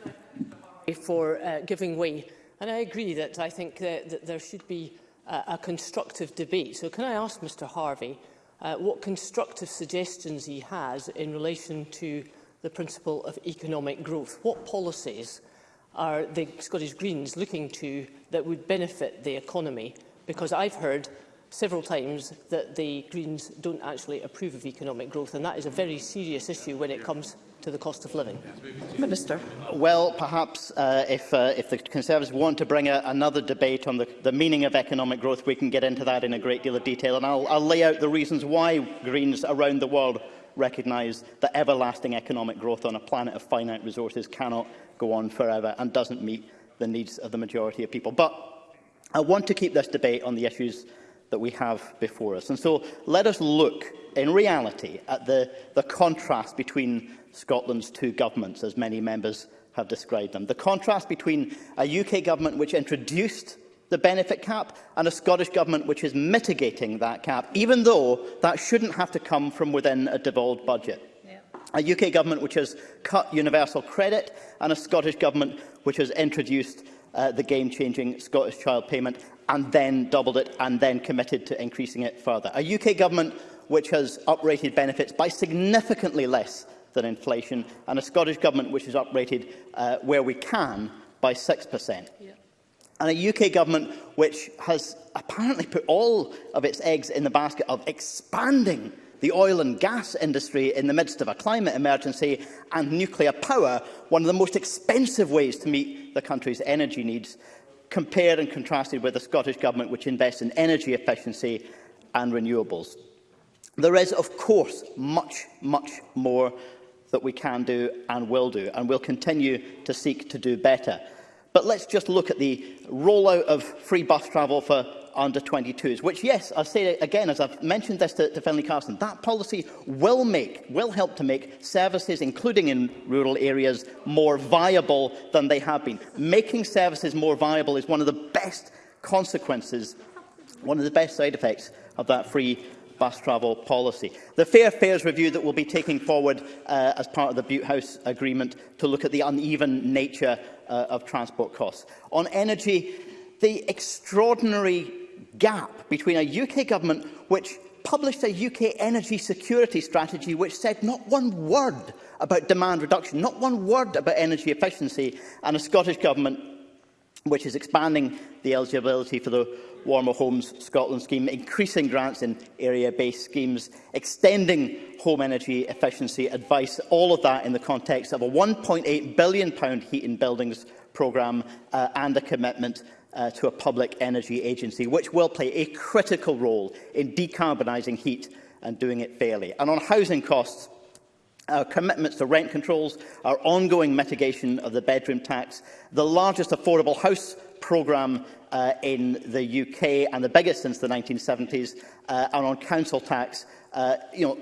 For uh, giving way. And I agree that I think that, that there should be a constructive debate. So can I ask Mr Harvey uh, what constructive suggestions he has in relation to the principle of economic growth? What policies are the Scottish Greens looking to that would benefit the economy? Because I've heard several times that the Greens don't actually approve of economic growth, and that is a very serious issue when it comes to the cost of living? Minister. Well, perhaps uh, if, uh, if the Conservatives want to bring a, another debate on the, the meaning of economic growth, we can get into that in a great deal of detail. And I'll, I'll lay out the reasons why Greens around the world recognise that everlasting economic growth on a planet of finite resources cannot go on forever and doesn't meet the needs of the majority of people. But I want to keep this debate on the issues that we have before us. And so let us look in reality at the, the contrast between Scotland's two governments, as many members have described them. The contrast between a UK government which introduced the benefit cap and a Scottish Government which is mitigating that cap, even though that shouldn't have to come from within a devolved budget. Yeah. A UK Government which has cut universal credit and a Scottish Government which has introduced uh, the game-changing Scottish child payment and then doubled it and then committed to increasing it further. A UK Government which has uprated benefits by significantly less than inflation, and a Scottish Government which is uprated uh, where we can by 6%. Yeah. And a UK government which has apparently put all of its eggs in the basket of expanding the oil and gas industry in the midst of a climate emergency and nuclear power, one of the most expensive ways to meet the country's energy needs, compared and contrasted with the Scottish Government which invests in energy efficiency and renewables. There is, of course, much, much more that we can do and will do, and we'll continue to seek to do better. But let's just look at the rollout of free bus travel for under 22s, which, yes, I'll say again, as I've mentioned this to, to Finlay Carson, that policy will make, will help to make services, including in rural areas, more viable than they have been. Making services more viable is one of the best consequences, one of the best side effects of that free bus travel policy. The Fair Fares review that will be taking forward uh, as part of the Butte House Agreement to look at the uneven nature uh, of transport costs. On energy, the extraordinary gap between a UK government which published a UK energy security strategy which said not one word about demand reduction, not one word about energy efficiency, and a Scottish government which is expanding the eligibility for the Warmer Homes Scotland scheme, increasing grants in area-based schemes, extending home energy efficiency advice, all of that in the context of a £1.8 billion heat in buildings programme uh, and a commitment uh, to a public energy agency, which will play a critical role in decarbonising heat and doing it fairly. And on housing costs, Our commitments to rent controls, our ongoing mitigation of the bedroom tax, the largest affordable house programme uh, in the UK and the biggest since the 1970s, uh, and on council tax, uh, you know,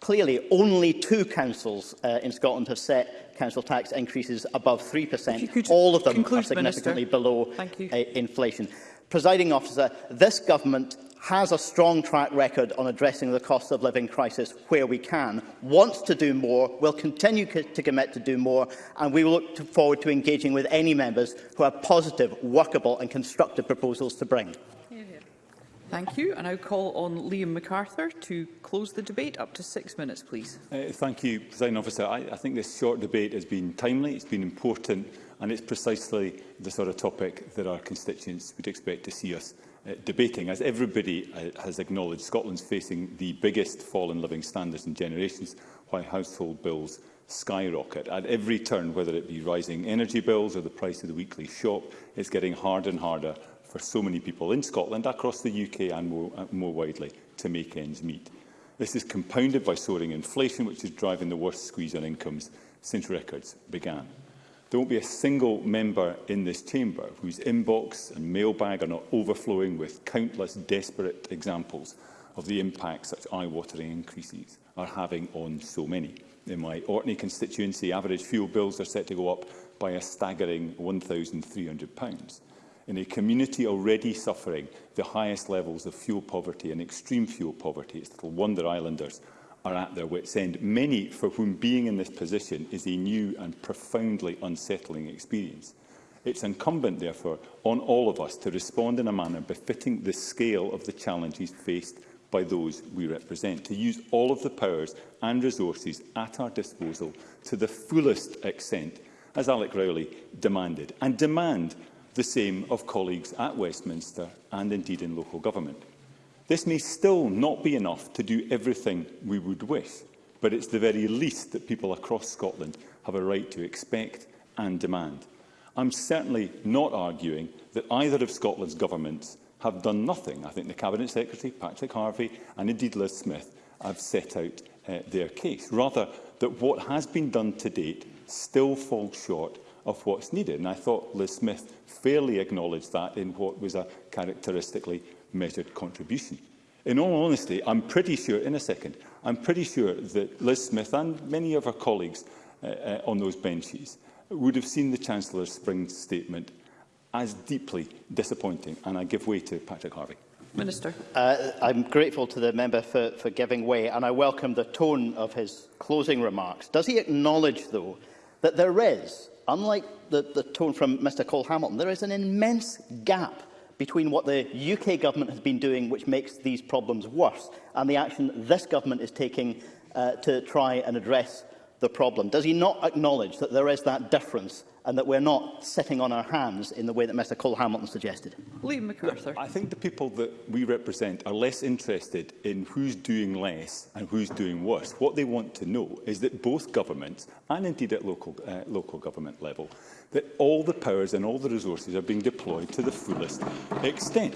clearly only two councils uh, in Scotland have set council tax increases above 3%. All of them are significantly Minister. below uh, inflation. Presiding officer, this government has a strong track record on addressing the cost of living crisis where we can, wants to do more, will continue to commit to do more, and we look to forward to engaging with any members who have positive, workable and constructive proposals to bring. Thank you. I now call on Liam MacArthur to close the debate. Up to six minutes, please. Uh, thank you, President Officer. I, I think this short debate has been timely, it's been important, and it's precisely the sort of topic that our constituents would expect to see us uh, debating. As everybody uh, has acknowledged, Scotland's facing the biggest fall in living standards in generations, why household bills skyrocket. At every turn, whether it be rising energy bills or the price of the weekly shop, it's getting harder and harder for so many people in Scotland, across the UK and more, uh, more widely, to make ends meet. This is compounded by soaring inflation, which is driving the worst squeeze on incomes since records began. There won't be a single member in this chamber whose inbox and mailbag are not overflowing with countless desperate examples of the impact such eye-watering increases are having on so many. In my Orkney constituency, average fuel bills are set to go up by a staggering £1,300. In a community already suffering the highest levels of fuel poverty and extreme fuel poverty, it's little wonder islanders are at their wits' end, many for whom being in this position is a new and profoundly unsettling experience. It's incumbent, therefore, on all of us to respond in a manner befitting the scale of the challenges faced by those we represent, to use all of the powers and resources at our disposal to the fullest extent, as Alec Rowley demanded, and demand the same of colleagues at Westminster and indeed in local government. This may still not be enough to do everything we would wish, but it's the very least that people across Scotland have a right to expect and demand. I'm certainly not arguing that either of Scotland's governments have done nothing. I think the Cabinet Secretary, Patrick Harvey and indeed Liz Smith have set out uh, their case. Rather, that what has been done to date still falls short of what's needed. And I thought Liz Smith fairly acknowledged that in what was a characteristically measured contribution. In all honesty, I'm pretty sure, in a second, I'm pretty sure that Liz Smith and many of her colleagues uh, uh, on those benches would have seen the Chancellor's spring statement as deeply disappointing, and I give way to Patrick Harvey. Minister. Uh, I'm grateful to the member for, for giving way, and I welcome the tone of his closing remarks. Does he acknowledge, though, that there is, unlike the, the tone from Mr Cole Hamilton, there is an immense gap between what the UK government has been doing, which makes these problems worse, and the action this government is taking uh, to try and address the problem? Does he not acknowledge that there is that difference and that we're not sitting on our hands in the way that Mr Cole Hamilton suggested? Liam MacArthur. I think the people that we represent are less interested in who's doing less and who's doing worse. What they want to know is that both governments, and indeed at local, uh, local government level, that all the powers and all the resources are being deployed to the fullest extent.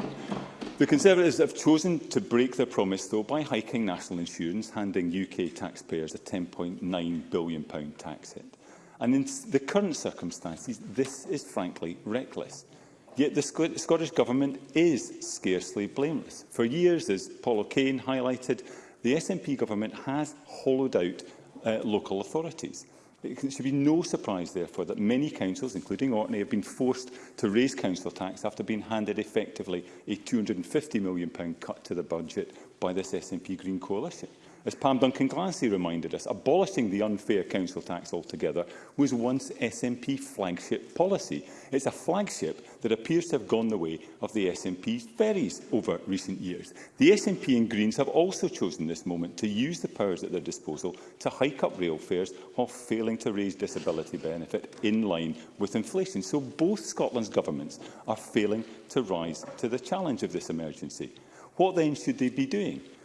The Conservatives have chosen to break their promise, though, by hiking national insurance, handing UK taxpayers a £10.9 billion tax hit. And in the current circumstances, this is frankly reckless. Yet the Scottish Government is scarcely blameless. For years, as Paul O'Kane highlighted, the SNP Government has hollowed out uh, local authorities. It should be no surprise, therefore, that many councils, including Orkney, have been forced to raise council tax after being handed effectively a £250 million cut to the budget by this SNP Green Coalition as Pam Duncan Glancy reminded us, abolishing the unfair council tax altogether was once SNP flagship policy. It's a flagship that appears to have gone the way of the SNP's ferries over recent years. The SNP and Greens have also chosen this moment to use the powers at their disposal to hike up rail fares while failing to raise disability benefit in line with inflation. So both Scotland's governments are failing to rise to the challenge of this emergency. What then should they be doing?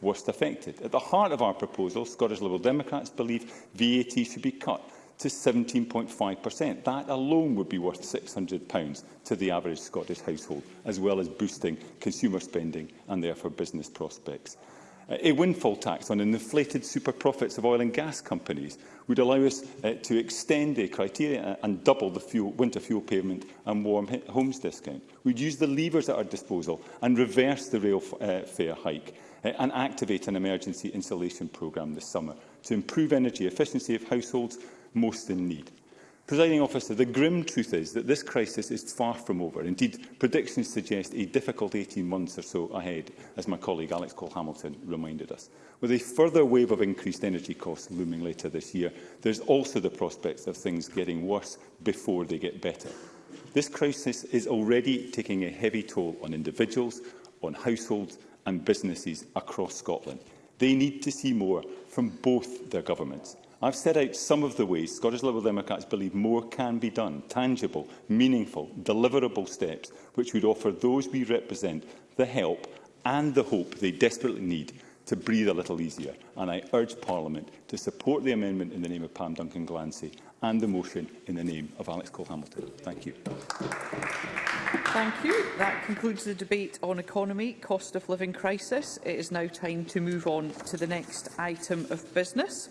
worst affected. At the heart of our proposal, Scottish Liberal Democrats believe VAT should be cut to 17.5%. That alone would be worth £600 to the average Scottish household, as well as boosting consumer spending and therefore business prospects. Uh, a windfall tax on inflated super profits of oil and gas companies would allow us uh, to extend the criteria and double the fuel, winter fuel payment and warm homes discount. We'd use the levers at our disposal and reverse the rail uh, fare hike uh, and activate an emergency insulation programme this summer to improve energy efficiency of households most in need. Presiding officer, the grim truth is that this crisis is far from over. Indeed, predictions suggest a difficult 18 months or so ahead, as my colleague Alex Cole-Hamilton reminded us. With a further wave of increased energy costs looming later this year, there's also the prospects of things getting worse before they get better. This crisis is already taking a heavy toll on individuals, on households and businesses across Scotland. They need to see more from both their governments. I've set out some of the ways Scottish Liberal Democrats believe more can be done, tangible, meaningful, deliverable steps which would offer those we represent the help and the hope they desperately need to breathe a little easier. And I urge Parliament to support the amendment in the name of Pam Duncan Glancy and the motion in the name of Alex Cole-Hamilton. Thank you. Thank you. That concludes the debate on economy, cost of living crisis. It is now time to move on to the next item of business.